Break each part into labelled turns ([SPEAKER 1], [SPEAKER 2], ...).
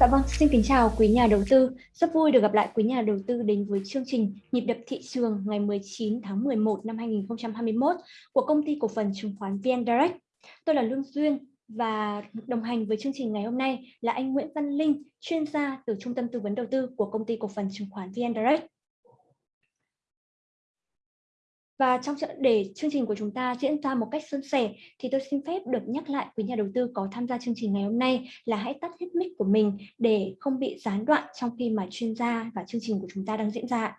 [SPEAKER 1] Dạ vâng, xin kính chào quý nhà đầu tư. Rất vui được gặp lại quý nhà đầu tư đến với chương trình Nhịp đập thị trường ngày 19 tháng 11 năm 2021 của công ty cổ phần chứng khoán VN Direct. Tôi là Lương Duyên và đồng hành với chương trình ngày hôm nay là anh Nguyễn Văn Linh, chuyên gia từ Trung tâm Tư vấn Đầu tư của công ty cổ phần chứng khoán VN Direct. Và trong để chương trình của chúng ta diễn ra một cách suôn sẻ, thì tôi xin phép được nhắc lại quý nhà đầu tư có tham gia chương trình ngày hôm nay là hãy tắt hết mic của mình để không bị gián đoạn trong khi mà chuyên gia và chương trình của chúng ta đang diễn ra.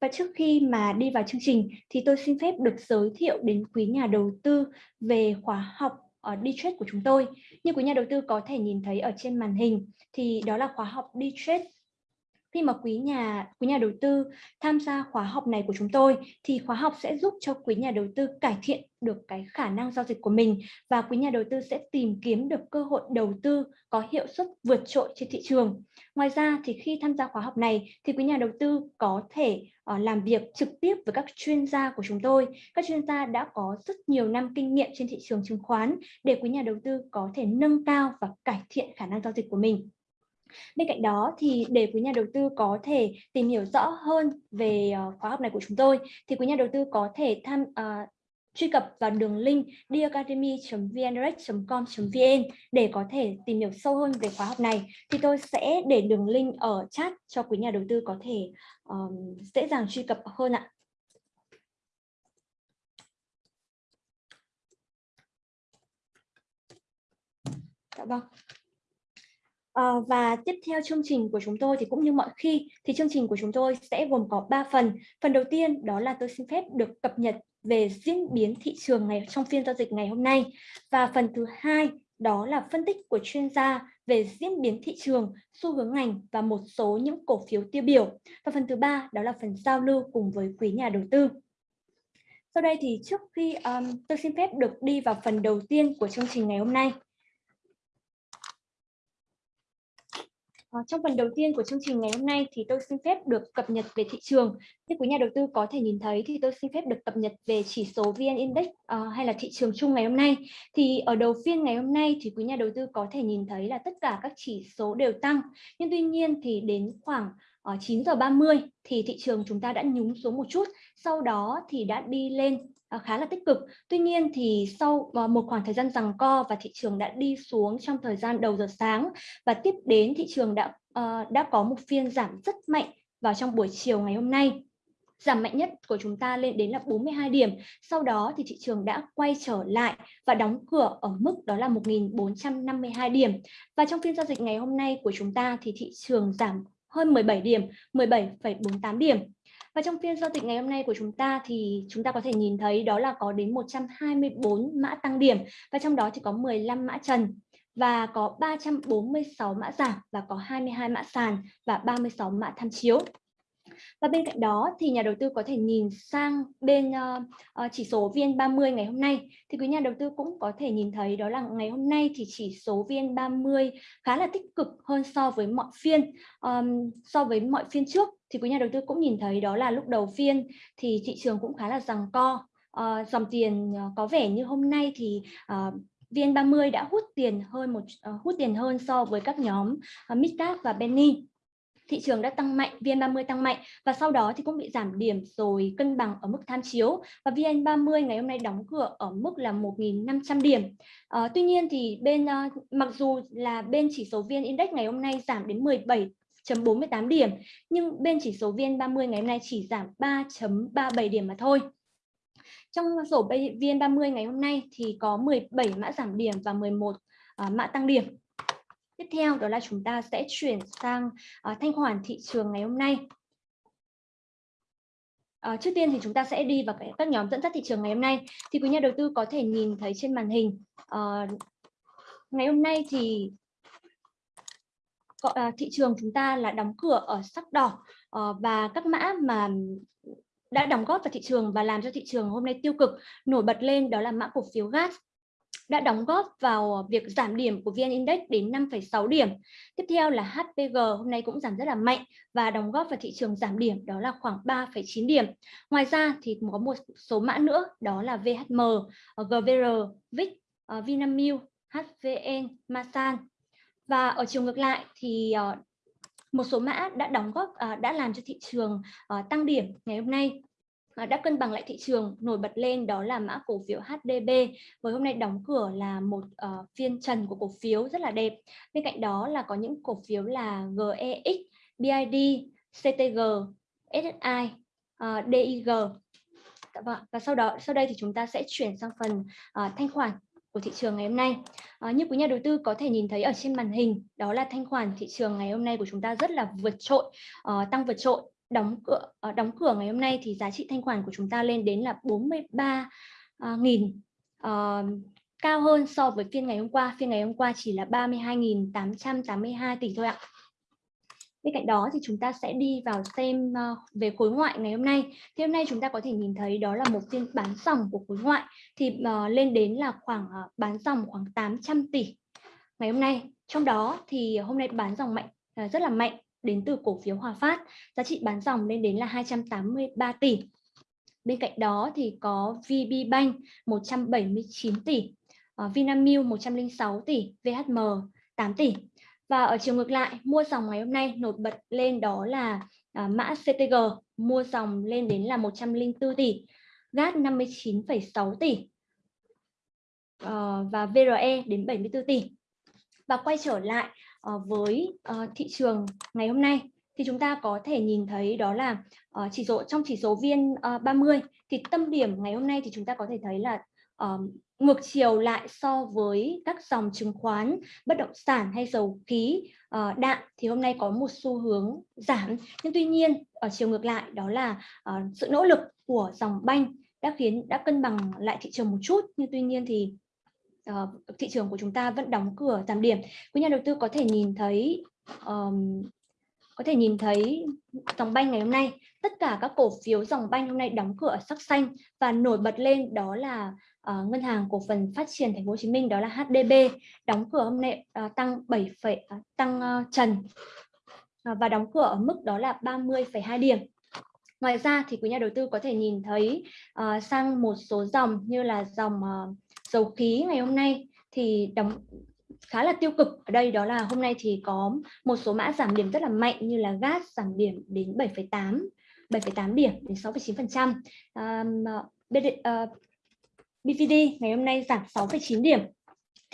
[SPEAKER 1] Và trước khi mà đi vào chương trình, thì tôi xin phép được giới thiệu đến quý nhà đầu tư về khóa học ờ, ở đi trade của chúng tôi. Như quý nhà đầu tư có thể nhìn thấy ở trên màn hình, thì đó là khóa học đi trade khi mà quý nhà quý nhà đầu tư tham gia khóa học này của chúng tôi thì khóa học sẽ giúp cho quý nhà đầu tư cải thiện được cái khả năng giao dịch của mình và quý nhà đầu tư sẽ tìm kiếm được cơ hội đầu tư có hiệu suất vượt trội trên thị trường. Ngoài ra thì khi tham gia khóa học này thì quý nhà đầu tư có thể uh, làm việc trực tiếp với các chuyên gia của chúng tôi. Các chuyên gia đã có rất nhiều năm kinh nghiệm trên thị trường chứng khoán để quý nhà đầu tư có thể nâng cao và cải thiện khả năng giao dịch của mình. Bên cạnh đó thì để quý nhà đầu tư có thể tìm hiểu rõ hơn về ờ, khóa học này của chúng tôi thì quý nhà đầu tư có thể tham uh, truy cập vào đường link diacademy.vndirect.com.vn để có thể tìm hiểu sâu hơn về khóa học này thì tôi sẽ để đường link ở chat cho quý nhà đầu tư có thể um, dễ dàng truy cập hơn ạ. Dạ vâng. À, và tiếp theo chương trình của chúng tôi thì cũng như mọi khi thì chương trình của chúng tôi sẽ gồm có 3 phần. Phần đầu tiên đó là tôi xin phép được cập nhật về diễn biến thị trường ngày trong phiên giao dịch ngày hôm nay. Và phần thứ hai đó là phân tích của chuyên gia về diễn biến thị trường, xu hướng ngành và một số những cổ phiếu tiêu biểu. Và phần thứ ba đó là phần giao lưu cùng với quý nhà đầu tư. Sau đây thì trước khi um, tôi xin phép được đi vào phần đầu tiên của chương trình ngày hôm nay À, Ờ, trong phần đầu tiên của chương trình ngày hôm nay thì tôi xin phép được cập nhật về thị trường. Như quý nhà đầu tư có thể nhìn thấy thì tôi xin phép được cập nhật về chỉ số VN Index uh, hay là thị trường chung ngày hôm nay. Thì ở đầu phiên ngày hôm nay thì quý nhà đầu tư có thể nhìn thấy là tất cả các chỉ số đều tăng. Nhưng tuy nhiên thì đến khoảng ờ, uh, 9 giờ 30 thì thị trường chúng ta đã nhúng xuống một chút. Sau đó thì đã đi lên Ờ, khá là tích cực. Tuy nhiên thì sau ờ, một khoảng thời gian rằng co và thị trường đã đi xuống trong thời gian đầu giờ sáng và tiếp đến thị trường đã ờ, đã có một phiên giảm rất mạnh vào trong buổi chiều ngày hôm nay. Giảm mạnh nhất của chúng ta lên đến là 42 điểm. Sau đó thì thị trường đã quay trở lại và đóng cửa ở mức đó là 1.452 điểm. Và trong phiên giao dịch ngày hôm nay của chúng ta thì thị trường giảm hơn 17 điểm, 17,48 điểm. Và trong phiên giao dịch ngày hôm nay của chúng ta thì chúng ta có thể nhìn thấy đó là có đến 124 mã tăng điểm và trong đó thì có 15 mã trần và có 346 mã giảm và có 22 mã sàn và 36 mã tham chiếu. Và bên cạnh đó thì nhà đầu tư có thể nhìn sang bên uh, uh, chỉ số VN30 ngày hôm nay. Thì quý nhà đầu tư cũng có thể nhìn thấy đó là ngày hôm nay thì chỉ số VN30 khá là tích cực hơn so với mọi phiên um, so với mọi phiên trước. Thì quý nhà đầu tư cũng nhìn thấy đó là lúc đầu phiên thì thị trường cũng khá là rằng co. Uh, dòng tiền uh, có vẻ như hôm nay thì uh, VN30 đã hút tiền hơn một uh, hút tiền hơn so với các nhóm uh, Midcap và Penny thị trường đã tăng mạnh, VN30 tăng mạnh và sau đó thì cũng bị giảm điểm rồi cân bằng ở mức tham chiếu và VN30 ngày hôm nay đóng cửa ở mức là 1.500 điểm. À, tuy nhiên thì bên à, mặc dù là bên chỉ số VN Index ngày hôm nay giảm đến 17 48 điểm nhưng bên chỉ số VN30 ngày hôm nay chỉ giảm 3.37 điểm mà thôi. Trong sổ VN30 ngày hôm nay thì có 17 mã giảm điểm và 11 uh, ờ, mã tăng điểm. Tiếp theo đó là chúng ta sẽ chuyển sang uh, thanh khoản thị trường ngày hôm nay. À, trước tiên thì chúng ta sẽ đi vào các nhóm dẫn dắt thị trường ngày hôm nay. Thì quý nhà đầu tư có thể nhìn thấy trên màn hình. À, ngày hôm nay thì thị trường chúng ta là đóng cửa ở sắc đỏ à, và các mã mà đã đóng góp vào thị trường và làm cho thị trường hôm nay tiêu cực nổi bật lên đó là mã cổ phiếu gas đã đóng góp vào việc giảm điểm của VN Index đến 5,6 điểm. Tiếp theo là HPG hôm nay cũng giảm rất là mạnh và đóng góp vào thị trường giảm điểm đó là khoảng 3,9 điểm. Ngoài ra thì có một số mã nữa đó là VHM, GVR, VIX, ờ, Vinamilk, HVN, Masan. và ở chiều ngược lại thì ờ, một số mã đã đóng góp ờ, đã làm cho thị trường tăng điểm ngày hôm nay Ờ, đã cân bằng lại thị trường nổi bật lên đó là mã cổ phiếu HDB với hôm nay đóng cửa là một uh, phiên trần của cổ phiếu rất là đẹp. Bên cạnh đó là có những cổ phiếu là GEX, BID, CTG, SSI, uh, ờ, DIG dạ vâng và sau đó sau đây thì chúng ta sẽ chuyển sang phần uh, thanh khoản của thị trường ngày hôm nay. À, như quý nhà đầu tư có thể nhìn thấy ở trên màn hình, đó là thanh khoản thị trường ngày hôm nay của chúng ta rất là vượt trội, uh, tăng vượt trội đóng cửa ờ, đóng cửa ngày hôm nay thì giá trị thanh khoản của chúng ta lên đến là 43 uh, ờ, nghìn uh, cao hơn so với phiên ngày hôm qua phiên ngày hôm qua chỉ là 32.882 tỷ thôi ạ Bên cạnh đó thì chúng ta sẽ đi vào xem về khối ngoại ngày hôm nay. Thì hôm nay chúng ta có thể nhìn thấy đó là một phiên bán dòng của khối ngoại thì uh, lên đến là khoảng uh, bán dòng khoảng 800 tỷ ngày hôm nay. Trong đó thì hôm nay bán dòng mạnh uh, rất là mạnh đến từ cổ phiếu Hòa Phát, giá trị bán dòng lên đến là 283 tỷ. Bên cạnh đó thì có VB Bank 179 tỷ, ờ, Vinamilk 106 tỷ, VHM 8 tỷ. Và ở chiều ngược lại, mua dòng ngày hôm nay nổi bật lên đó là uh, mã CTG, mua dòng lên đến là 104 tỷ, GAT 59,6 tỷ uh, và VRE đến 74 tỷ. Và quay trở lại Ờ, với ờ, thị trường ngày hôm nay thì chúng ta có thể nhìn thấy đó là ờ, chỉ số trong chỉ số viên 30 thì tâm điểm ngày hôm nay thì chúng ta có thể thấy là ngược chiều lại so với các dòng chứng khoán, bất động sản hay dầu khí, đạm thì hôm nay có một xu hướng giảm. Nhưng tuy nhiên ở chiều ngược lại đó là sự nỗ lực của dòng banh đã khiến đã cân bằng lại thị trường một chút. Nhưng tuy nhiên thì uh, thị trường của chúng ta vẫn đóng cửa giảm điểm. Quý nhà đầu tư có thể nhìn thấy um, có thể nhìn thấy dòng banh ngày hôm nay tất cả các cổ phiếu dòng banh hôm nay đóng cửa sắc xanh và nổi bật lên đó là uh, ngân hàng cổ phần phát triển thành phố Hồ Chí Minh đó là HDB đóng cửa hôm nay uh, tăng 7 uh, tăng uh, trần uh, và đóng cửa ở mức đó là 30,2 điểm Ngoài ra thì quý nhà đầu tư có thể nhìn thấy uh, sang một số dòng như là dòng uh, dầu khí ngày hôm nay thì đóng khá là tiêu cực. Ở đây đó là hôm nay thì có một số mã giảm điểm rất là mạnh như là gas giảm điểm đến 7,8 7,8 điểm đến 6,9 um, uh, BVD ngày hôm nay giảm 6,9 điểm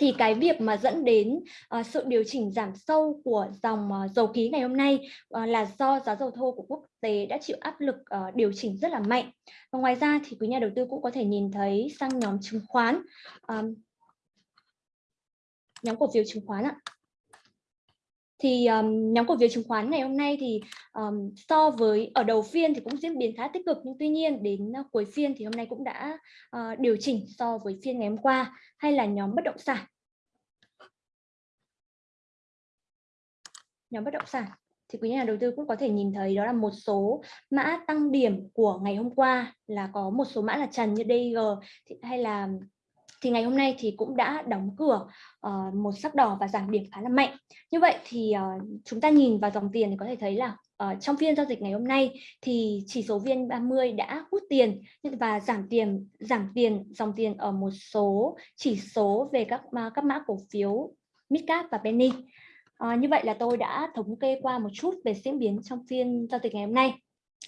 [SPEAKER 1] thì cái việc mà dẫn đến uh, sự điều chỉnh giảm sâu của dòng uh, dầu khí ngày hôm nay uh, là do giá dầu thô của quốc tế đã chịu áp lực uh, điều chỉnh rất là mạnh. Và ngoài ra thì quý nhà đầu tư cũng có thể nhìn thấy sang nhóm chứng khoán, um, nhóm cổ phiếu chứng khoán ạ thì um, nhóm cổ phiếu chứng khoán ngày hôm nay thì um, so với ở đầu phiên thì cũng diễn biến khá tích cực nhưng tuy nhiên đến uh, cuối phiên thì hôm nay cũng đã uh, điều chỉnh so với phiên ngày hôm qua hay là nhóm bất động sản nhóm bất động sản thì quý nhà đầu tư cũng có thể nhìn thấy đó là một số mã tăng điểm của ngày hôm qua là có một số mã là trần như DG hay là thì ngày hôm nay thì cũng đã đóng cửa uh, một sắc đỏ và giảm điểm khá là mạnh. Như vậy thì uh, chúng ta nhìn vào dòng tiền thì có thể thấy là uh, trong phiên giao dịch ngày hôm nay thì chỉ số VN30 đã hút tiền và giảm tiền giảm tiền dòng tiền ở một số chỉ số về các các mã cổ phiếu midcap và penny. À, như vậy là tôi đã thống kê qua một chút về diễn biến trong phiên giao dịch ngày hôm nay.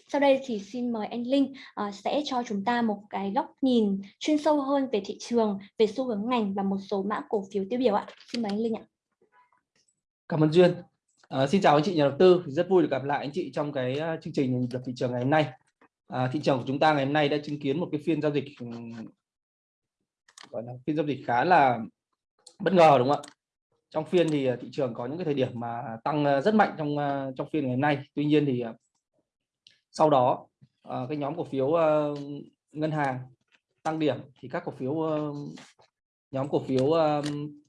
[SPEAKER 1] Sau đây thì xin mời anh Linh uh, sẽ cho chúng ta một cái góc nhìn chuyên sâu hơn về thị trường, về xu hướng ngành và một số mã cổ phiếu tiêu biểu ạ. Xin mời anh Linh ạ.
[SPEAKER 2] Cảm ơn Duyên. À, xin chào anh chị nhà đầu tư, rất vui được gặp lại anh chị trong cái chương trình lập thị trường ngày hôm nay. À, thị trường của chúng ta ngày hôm nay đã chứng kiến một cái phiên giao dịch gọi là phiên giao dịch khá là bất ngờ đúng không ạ? Trong phiên thì à, thị trường có những cái thời điểm mà tăng à, rất mạnh trong à, trong phiên ngày hôm nay. Tuy nhiên thì sau đó cái nhóm cổ phiếu ngân hàng tăng điểm thì các cổ phiếu nhóm cổ phiếu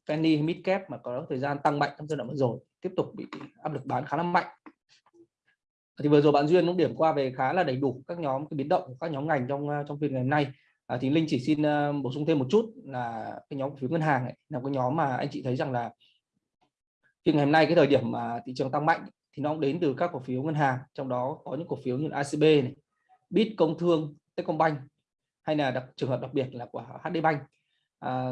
[SPEAKER 2] penny mid cap mà có thời gian tăng mạnh trong giai đoạn vừa rồi tiếp tục bị áp lực bán khá là mạnh thì vừa rồi bạn duyên cũng điểm qua về khá là đầy đủ các nhóm cái biến động của các nhóm ngành trong trong phiên ngày hôm nay à, thì linh chỉ xin uh, bổ sung thêm một chút là cái nhóm cổ phiếu ngân hàng ấy, là cái nhóm mà anh chị thấy rằng là thì ngày hôm nay cái thời điểm mà thị trường tăng mạnh thì nó cũng đến từ các cổ phiếu ngân hàng trong đó có những cổ phiếu như ACB này, Bit Công Thương, Techcombank hay là đặc, trường hợp đặc biệt là của HD Bank à,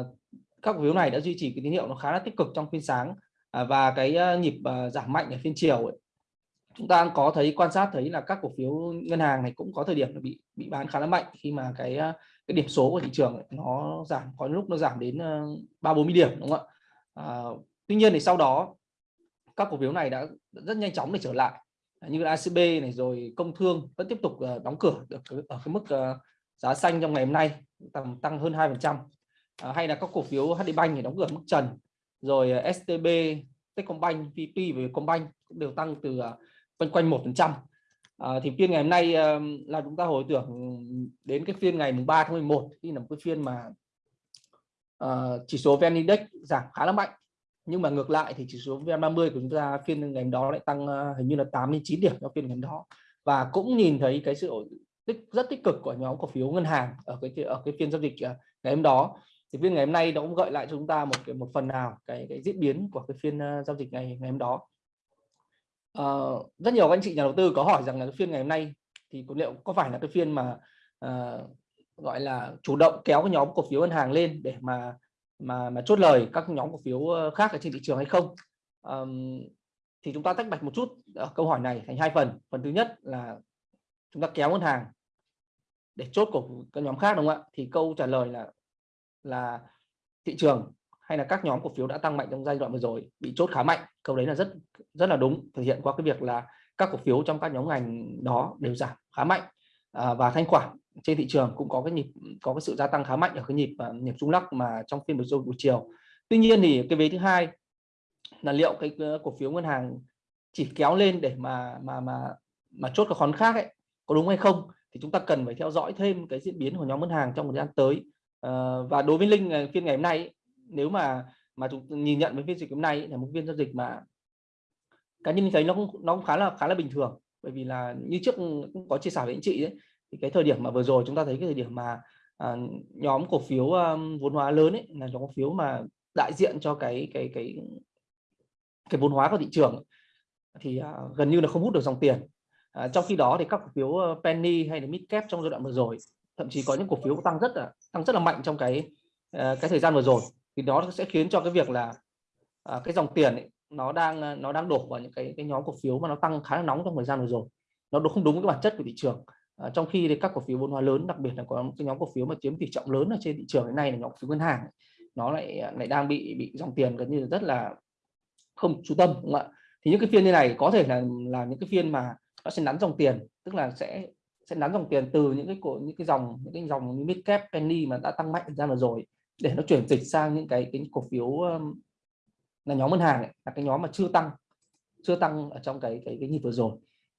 [SPEAKER 2] các cổ phiếu này đã duy trì cái tín hiệu nó khá là tích cực trong phiên sáng à, và cái ờ, nhịp à, giảm mạnh ở phiên chiều ấy, chúng ta có thấy quan sát thấy là các cổ phiếu ngân hàng này cũng có thời điểm bị bị bán khá là mạnh khi mà cái ờ, cái điểm số của thị trường ấy, nó giảm có lúc nó giảm đến ba bốn mươi điểm đúng không ạ? À, tuy nhiên thì sau đó các cổ phiếu này đã rất nhanh chóng để trở lại. Như ACB này, rồi công thương vẫn tiếp tục ờ, đóng cửa được ở cái mức ờ, giá xanh trong ngày hôm nay, tầm tăng hơn 2 phần trăm. Ờ, hay là các cổ phiếu HD Bank thì đóng cửa mức trần. Rồi STB Techcombank VP và Vietcombank cũng đều tăng từ quanh quanh một phần trăm. Thì phiên ngày hôm nay là chúng ta hồi tưởng đến cái phiên ngày mùng 3 tháng 11 khi là một cái phiên mà chỉ số VN Index giảm khá là mạnh nhưng mà ngược lại thì chỉ số VN30 của chúng ta phiên ngày đó lại tăng ờ, hình như là 8 đến 9 điểm trong phiên ngày đó. Và cũng nhìn thấy cái sự tích rất tích cực của nhóm cổ phiếu ngân hàng ở cái ở cái phiên giao dịch ờ, ngày hôm đó. Thì phiên ngày hôm nay nó cũng gợi lại cho chúng ta một cái một phần nào cái cái diễn biến của cái phiên ờ, giao dịch ngày ngày hôm đó. À, rất nhiều các anh chị nhà đầu tư có hỏi rằng là cái phiên ngày hôm nay thì liệu có phải là cái phiên mà à, gọi là chủ động kéo cái nhóm cổ phiếu ngân hàng lên để mà mà mà chốt lời các nhóm cổ phiếu ờ, khác ở trên thị trường hay không. Um, thì chúng ta tách bạch một chút ở câu hỏi này thành hai phần. Phần thứ nhất là chúng ta kéo ngân hàng để chốt của các nhóm khác đúng không ạ? Thì câu trả lời là là thị trường hay là các nhóm cổ phiếu đã tăng mạnh trong giai đoạn vừa rồi bị chốt khá mạnh. Câu đấy là rất rất là đúng thể hiện qua cái việc là các cổ phiếu trong các nhóm ngành đó đều giảm khá mạnh à, và thanh khoản trên thị trường cũng có cái nhịp có cái sự gia tăng khá mạnh ở cái nhịp à, nhịp rung lắc mà trong phiên buổi chiều buổi chiều. Tuy nhiên thì cái vế thứ hai là liệu cái cổ phiếu ngân hàng chỉ kéo lên để mà mà mà mà chốt các khoán khác ấy có đúng hay không thì chúng ta cần phải theo dõi thêm cái diễn biến của nhóm ngân hàng trong thời gian tới. Ờ, và đối với linh à, phiên ngày hôm nay ấy, nếu mà mà chúng nhìn nhận với phiên dịch hôm nay ấy, là một phiên giao dịch mà cá nhân thấy nó cũng nó cũng khá là khá là bình thường bởi vì là như trước cũng có chia sẻ với anh chị đấy thì cái thời điểm mà vừa rồi chúng ta thấy cái thời điểm mà à, nhóm cổ phiếu um, vốn hóa lớn ấy là nhóm cổ phiếu mà đại diện cho cái cái cái cái vốn hóa của thị trường thì à, gần như là không hút được dòng tiền. À, trong khi đó thì các cổ phiếu ờ, penny hay là mid cap trong giai đoạn vừa rồi thậm chí có những cổ phiếu tăng rất là tăng rất là mạnh trong cái ờ, cái thời gian vừa rồi thì nó sẽ khiến cho cái việc là à, cái dòng tiền ấy, nó đang ờ, nó đang đổ vào những cái cái nhóm cổ phiếu mà nó tăng khá là nóng trong thời gian vừa rồi. Nó không đúng với bản chất của thị trường. À, trong khi thì các cổ phiếu vốn hóa lớn đặc biệt là có cái nhóm cổ phiếu mà chiếm tỷ trọng lớn ở trên thị trường hiện nay là nhóm cổ phiếu ngân hàng nó lại ờ, lại đang bị bị dòng tiền gần như rất là không chú tâm đúng không ạ? Thì những cái phiên như này có thể là là những cái phiên mà nó sẽ nắn dòng tiền tức là sẽ sẽ nắn dòng tiền từ những cái cổ những cái dòng những cái dòng như mid cap penny mà đã tăng mạnh ra rồi để nó chuyển dịch sang những cái cái cổ phiếu là nhóm ngân hàng ấy, là cái nhóm mà chưa tăng chưa tăng ở trong cái cái cái nhịp vừa rồi.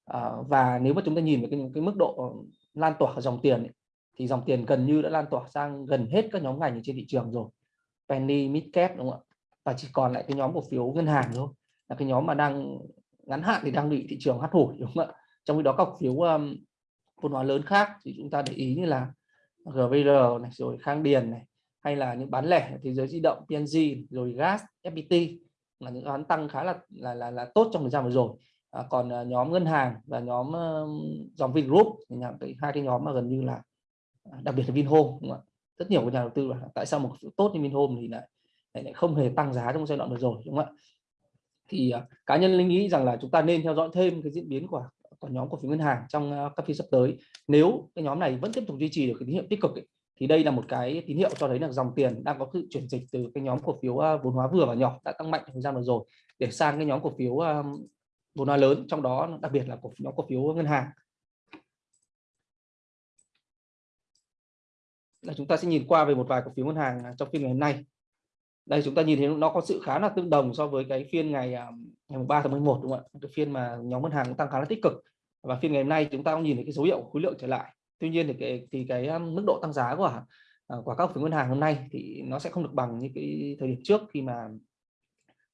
[SPEAKER 2] À, và nếu mà chúng ta nhìn về cái, cái mức độ lan tỏa dòng tiền ấy, thì dòng tiền gần như đã lan tỏa sang gần hết các nhóm ngành trên thị trường rồi. Penny mid cap đúng không ạ? Và chỉ còn lại cái nhóm cổ phiếu ngân hàng thôi là cái nhóm mà đang ngắn hạn thì đang bị thị trường hắt hủi đúng không ạ? Trong khi đó các cổ phiếu um, vốn hóa lớn khác thì chúng ta để ý như là GVR này rồi Khang Điền này hay là những bán lẻ thế giới di động PNG rồi gas FPT là những đoán tăng khá là là là, là tốt trong thời gian vừa rồi. À, còn à, nhóm ngân hàng và nhóm uh, dòng Vingroup thì là cái hai cái nhóm mà gần như là à, đặc biệt là Vinhome đúng không ạ? Rất nhiều nhà đầu tư là tại sao một tốt như Vinhome thì lại lại không hề tăng giá trong giai đoạn vừa rồi đúng không ạ? Thì uh, cá nhân linh nghĩ rằng là chúng ta nên theo dõi thêm cái diễn biến của của nhóm cổ phiếu ngân hàng trong uh, các phiên sắp tới. Nếu cái nhóm này vẫn tiếp tục duy trì được cái tín hiệu tích cực ấy, thì đây là một cái tín hiệu cho thấy là dòng tiền đang có sự chuyển dịch từ cái nhóm cổ phiếu à, vốn hóa vừa và nhỏ đã tăng mạnh thời gian vừa rồi để sang cái nhóm cổ phiếu à, vốn hóa lớn, trong đó đặc biệt là cổ nhóm cổ phiếu ngân hàng. Là chúng ta sẽ nhìn qua về một vài cổ phiếu ngân hàng à, trong phiên ngày hôm nay. Đây chúng ta nhìn thấy nó có sự khá là tương đồng so với cái phiên ngày ngày 3 tháng 11 đúng không ạ? Cái phiên mà nhóm ngân hàng cũng tăng khá là tích cực. Và phiên ngày hôm nay chúng ta cũng nhìn thấy cái dấu hiệu khối lượng trở lại tuy nhiên thì cái thì cái um, mức độ tăng giá của à, của các cổ phiếu ngân hàng hôm nay thì nó sẽ không được bằng như cái thời điểm trước khi mà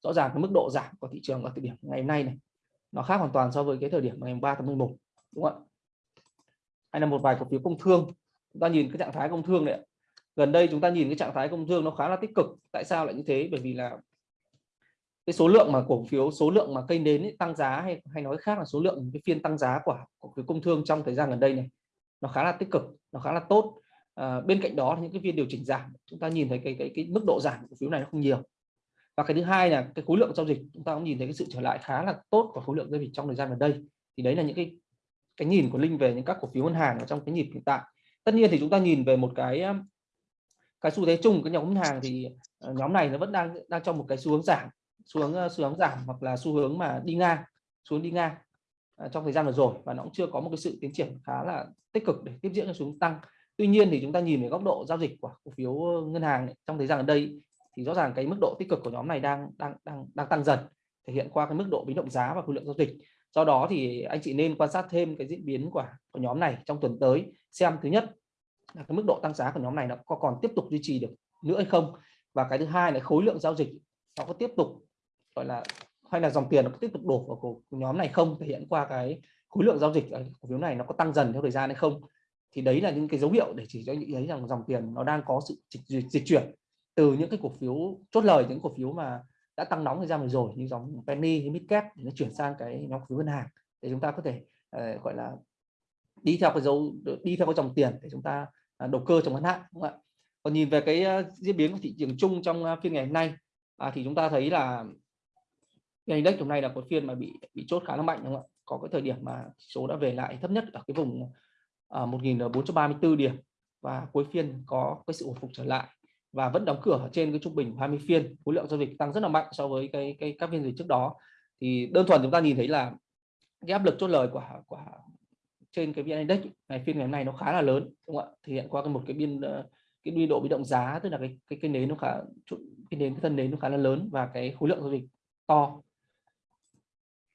[SPEAKER 2] rõ ràng cái mức độ giảm của thị trường ở thời điểm ngày hôm nay này. Nó khác hoàn toàn so với cái thời điểm ngày 3 tháng 11 đúng không ạ? Hay là một vài cổ phiếu công thương. Chúng ta nhìn cái trạng thái công thương này gần đây chúng ta nhìn cái trạng thái công thương nó khá là tích cực. Tại sao lại như thế? Bởi vì là cái số lượng mà cổ phiếu số lượng mà kênh đến ấy, tăng giá hay hay nói khác là số lượng cái phiên tăng giá của cổ phiếu công thương trong thời gian gần đây này nó khá là tích cực nó khá là tốt. À, bên cạnh đó những cái phiên điều chỉnh giảm chúng ta nhìn thấy cái cái cái mức độ giảm cổ phiếu này nó không nhiều. Và cái thứ hai là cái khối lượng giao dịch chúng ta cũng nhìn thấy cái sự trở lại khá là tốt của khối lượng giao dịch trong thời gian gần đây. Thì đấy là những cái cái nhìn của linh về những các cổ phiếu ngân hàng ở trong cái nhịp hiện tại. Tất nhiên thì chúng ta nhìn về một cái cái xu thế chung cái nhóm ngân hàng thì ờ, nhóm này nó vẫn đang đang trong một cái xu hướng giảm xu hướng xu hướng giảm hoặc là xu hướng mà đi ngang xuống đi ngang. À, trong thời gian vừa rồi và nó cũng chưa có một cái sự tiến triển khá là tích cực để tiếp diễn cho xuống tăng. Tuy nhiên thì chúng ta nhìn về góc độ giao dịch của cổ phiếu ờ, ngân hàng ấy, trong thời gian gần đây thì rõ ràng cái mức độ tích cực của nhóm này đang đang đang đang tăng dần thể hiện qua cái mức độ biến động giá và khối lượng giao dịch. Do đó thì anh chị nên quan sát thêm cái diễn biến của, của nhóm này trong tuần tới xem thứ nhất là cái mức độ tăng giá của nhóm này nó có còn tiếp tục duy trì được nữa hay không. Và cái thứ hai là khối lượng giao dịch nó có tiếp tục gọi là hay là dòng tiền nó có tiếp tục đổ vào cổ nhóm này không? Thể hiện qua cái khối lượng giao dịch à, cổ phiếu này nó có tăng dần theo thời gian hay không? Thì đấy là những cái dấu hiệu để chỉ cho những thấy rằng dòng tiền nó đang có sự dịch, dịch chuyển từ những cái cổ phiếu chốt lời những cổ phiếu mà đã tăng nóng thời gian vừa rồi như dòng penny hay midcap nó chuyển sang cái nhóm cổ phiếu ngân hàng để chúng ta có thể uh, gọi là đi theo cái dấu đi theo cái dòng tiền để chúng ta uh, đầu cơ trong ngắn hạn đúng không ạ? Còn nhìn về cái uh, diễn biến của thị trường chung trong uh, phiên ngày hôm nay uh, thì chúng ta thấy là cái index hôm nay là một phiên mà bị bị chốt khá là mạnh đúng không ạ? Có cái thời điểm mà số đã về lại thấp nhất ở cái vùng à, uh, 1.434 điểm. Và cuối phiên có cái sự hồi phục trở lại và vẫn đóng cửa trên cái trung bình 20 phiên. Khối lượng giao dịch tăng rất là mạnh so với cái cái các phiên dịch trước đó. Thì đơn thuần chúng ta nhìn thấy là cái áp lực chốt lời của của trên cái vn index ngày phiên ngày hôm nay nó khá là lớn đúng không ạ? Thể hiện qua cái một cái biên ờ, cái biên độ biến động giá tức là cái cái cái nến nó khá cái nến cái thân nến nó khá là lớn và cái khối lượng giao dịch to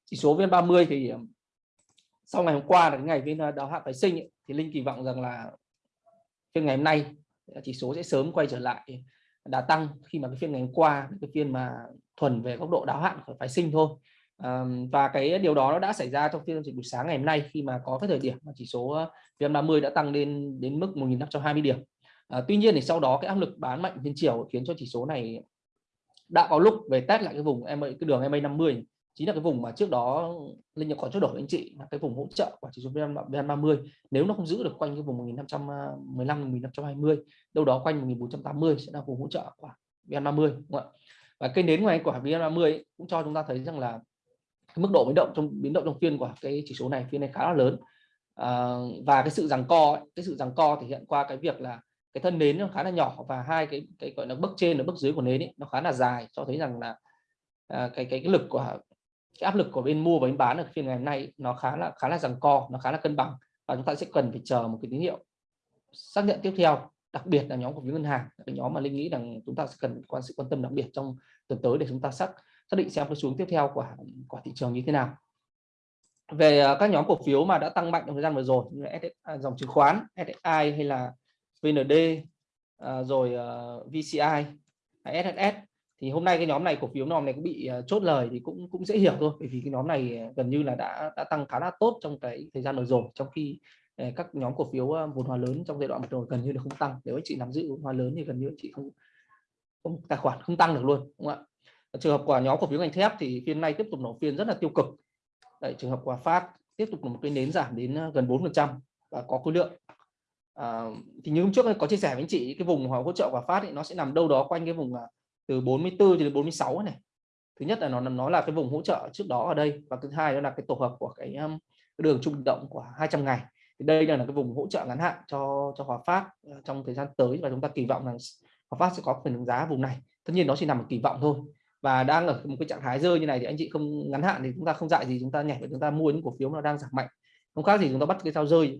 [SPEAKER 2] chỉ số vn 30 thì ờ, sau ngày hôm qua là cái ngày VN ờ, đáo hạn phái sinh ấy, thì linh kỳ vọng rằng là phiên ngày hôm nay ờ, chỉ số sẽ sớm quay trở lại đã tăng khi mà cái phiên ngày hôm qua cái phiên mà thuần về góc độ đáo hạn của phái sinh thôi. À, và cái điều đó nó đã xảy ra trong phiên giao dịch buổi sáng ngày hôm nay khi mà có cái thời điểm mà chỉ số VN30 đã tăng lên đến mức 1.520 điểm. À, tuy nhiên thì sau đó cái áp lực bán mạnh trên chiều khiến cho chỉ số này đã có lúc về test lại cái vùng em cái đường MA 50 chính là cái vùng mà trước đó linh có trao đổi với anh chị là cái vùng hỗ trợ của chỉ số vn 30 nếu nó không giữ được quanh cái vùng 1515 1520 đâu đó quanh 1480 sẽ là vùng hỗ trợ của vn 30 đúng không ạ? Và cây nến ngoài của vn 30 cũng cho chúng ta thấy rằng là cái mức độ biến động trong biến động trong phiên của cái chỉ số này phiên này khá là lớn. À, và cái sự giằng co cái sự giằng co thể hiện qua cái việc là cái thân nến nó khá là nhỏ và hai cái cái gọi là bước trên và bước dưới của nến ấy, nó khá là dài cho thấy rằng là à, cái, cái cái lực của cái áp lực của bên mua và bên bán ở phiên ngày hôm nay nó khá là khá là rằng co, nó khá là cân bằng. Và chúng ta sẽ cần phải chờ một cái tín hiệu xác nhận tiếp theo, đặc biệt là nhóm cổ phiếu ngân hàng, cái nhóm mà linh nghĩ rằng chúng ta sẽ cần quan, sự quan tâm đặc biệt trong tuần tới để chúng ta xác xác định xem cái xuống tiếp theo của của thị trường như thế nào. Về à, các nhóm cổ phiếu mà đã tăng mạnh trong thời gian vừa rồi như là à, dòng chứng khoán SSI hay là VND à, rồi VCI SSS thì hôm nay cái nhóm này cổ phiếu nhóm này cũng bị ờ, chốt lời thì cũng cũng dễ hiểu thôi. Bởi vì cái nhóm này ờ, gần như là đã đã tăng khá là tốt trong cái thời gian vừa rồi. Trong khi ờ, các nhóm cổ phiếu vốn hóa lớn trong giai đoạn vừa rồi gần như là không tăng. Nếu anh chị nắm giữ vốn hóa lớn thì gần như anh chị không, không tài khoản không tăng được luôn đúng không ạ? Trường hợp của nhóm cổ phiếu ngành thép thì phiên nay tiếp tục nổ phiên rất là tiêu cực. Đấy, trường hợp của phát tiếp tục là một cái nến giảm đến gần 4 phần trăm và có khối lượng. À, thì như hôm trước có chia sẻ với anh chị cái vùng hỗ trợ của phát thì nó sẽ nằm đâu đó quanh cái vùng từ 44 đến 46 này. Thứ nhất là nó nó là cái vùng hỗ trợ trước đó ở đây và thứ hai đó là cái tổ hợp của cái, um, cái đường trung động của 200 ngày. Thì đây là cái vùng hỗ trợ ngắn hạn cho cho Hòa Phát ờ, trong thời gian tới và chúng ta kỳ vọng rằng Hòa Phát sẽ có phần đánh giá vùng này. Tất nhiên nó chỉ nằm ở kỳ vọng thôi và đang ở một cái trạng thái rơi như này thì anh chị không ngắn hạn thì chúng ta không dạy gì chúng ta nhảy và chúng ta mua những cổ phiếu nó đang giảm mạnh. Không khác gì chúng ta bắt cái sao rơi.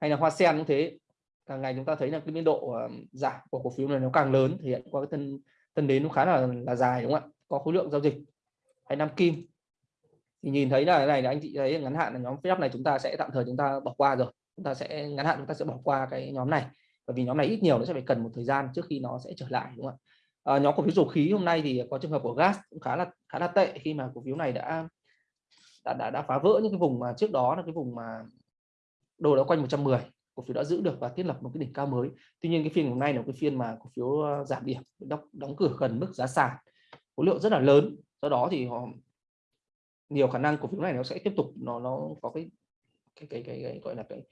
[SPEAKER 2] Hay là hoa sen cũng thế. Càng ngày chúng ta thấy là cái biên độ ờ, giảm của cổ phiếu này nó càng lớn. Thể hiện qua cái thân tân đến nó khá là là dài đúng không ạ? Có khối lượng giao dịch. Hay năm kim. Thì nhìn thấy là cái này là anh chị thấy ngắn hạn là nhóm phép này chúng ta sẽ tạm thời chúng ta bỏ qua rồi. Chúng ta sẽ ngắn hạn chúng ta sẽ bỏ qua cái nhóm này. Bởi vì nhóm này ít nhiều nó sẽ phải cần một thời gian trước khi nó sẽ trở lại đúng không ạ? À, nhóm cổ phiếu dầu khí hôm nay thì có trường hợp của gas cũng khá là khá là tệ khi mà cổ phiếu này đã đã đã, đã phá vỡ những cái vùng mà trước đó là cái vùng mà đồ đã quanh 110 cổ phiếu đã giữ được và thiết lập một cái đỉnh cao mới. Tuy nhiên cái phiên hôm nay là cái phiên mà cổ phiếu ờ, giảm điểm đóng, đóng cửa gần mức giá sàn khối lượng rất là lớn. Do đó thì họ nhiều khả năng cổ phiếu này nó sẽ tiếp tục nó nó có cái cái cái, cái, cái gọi là cái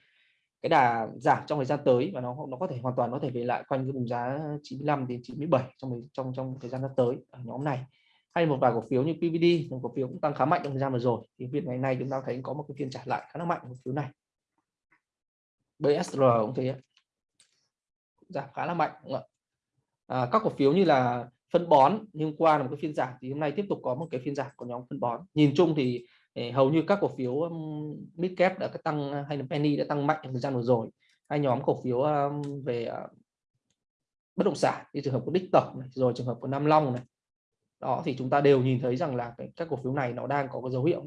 [SPEAKER 2] cái đà giảm trong thời gian tới và nó nó có thể hoàn toàn có thể về lại quanh cái vùng giá 95 đến 97 trong trong trong thời gian sắp tới ở nhóm này. Hay một vài cổ phiếu như PVD cổ phiếu cũng tăng khá mạnh trong thời gian vừa rồi. Thì việc ngày nay chúng ta thấy có một cái phiên trả lại khá là mạnh cổ phiếu này. BSR cũng thế giảm khá là mạnh đúng không ạ? À, các cổ phiếu như là phân bón nhưng qua là một cái phiên giảm thì hôm nay tiếp tục có một cái phiên giảm của nhóm phân bón. Nhìn chung thì ờ, hầu như các cổ phiếu midcap mid đã tăng ờ, hay là penny đã tăng mạnh trong thời gian vừa rồi. Hai nhóm cổ phiếu về ờ, bất động sản như trường hợp của đích tổng này, rồi trường hợp của nam long này. Đó thì chúng ta đều nhìn thấy rằng là cái, các cổ phiếu này nó đang có cái dấu hiệu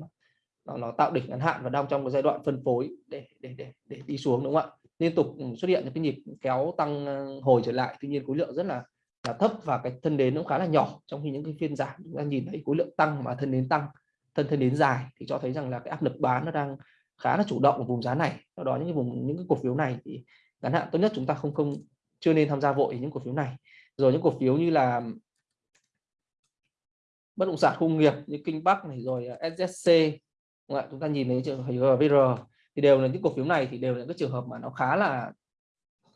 [SPEAKER 2] nó, nó tạo đỉnh ngắn hạn và đang trong cái giai đoạn phân phối để để để để đi xuống đúng không ạ? Liên tục ừ, xuất hiện những cái nhịp kéo tăng ờ, hồi trở lại. Tuy nhiên khối lượng rất là là thấp và cái thân đến cũng khá là nhỏ. Trong khi những cái phiên giảm chúng ta nhìn thấy khối lượng tăng mà thân đến tăng thân thân đến dài thì cho thấy rằng là cái áp lực bán nó đang khá là chủ động ở vùng giá này. Do đó những cái vùng những cái cổ phiếu này thì ngắn hạn tốt nhất chúng ta không không chưa nên tham gia vội những cổ phiếu này. Rồi những cổ phiếu như là bất động sản công nghiệp như kinh bắc này rồi ờ, ssc à, SSC chúng ta nhìn thấy trường hợp VR thì đều là những cổ phiếu này thì đều là các trường hợp mà nó khá là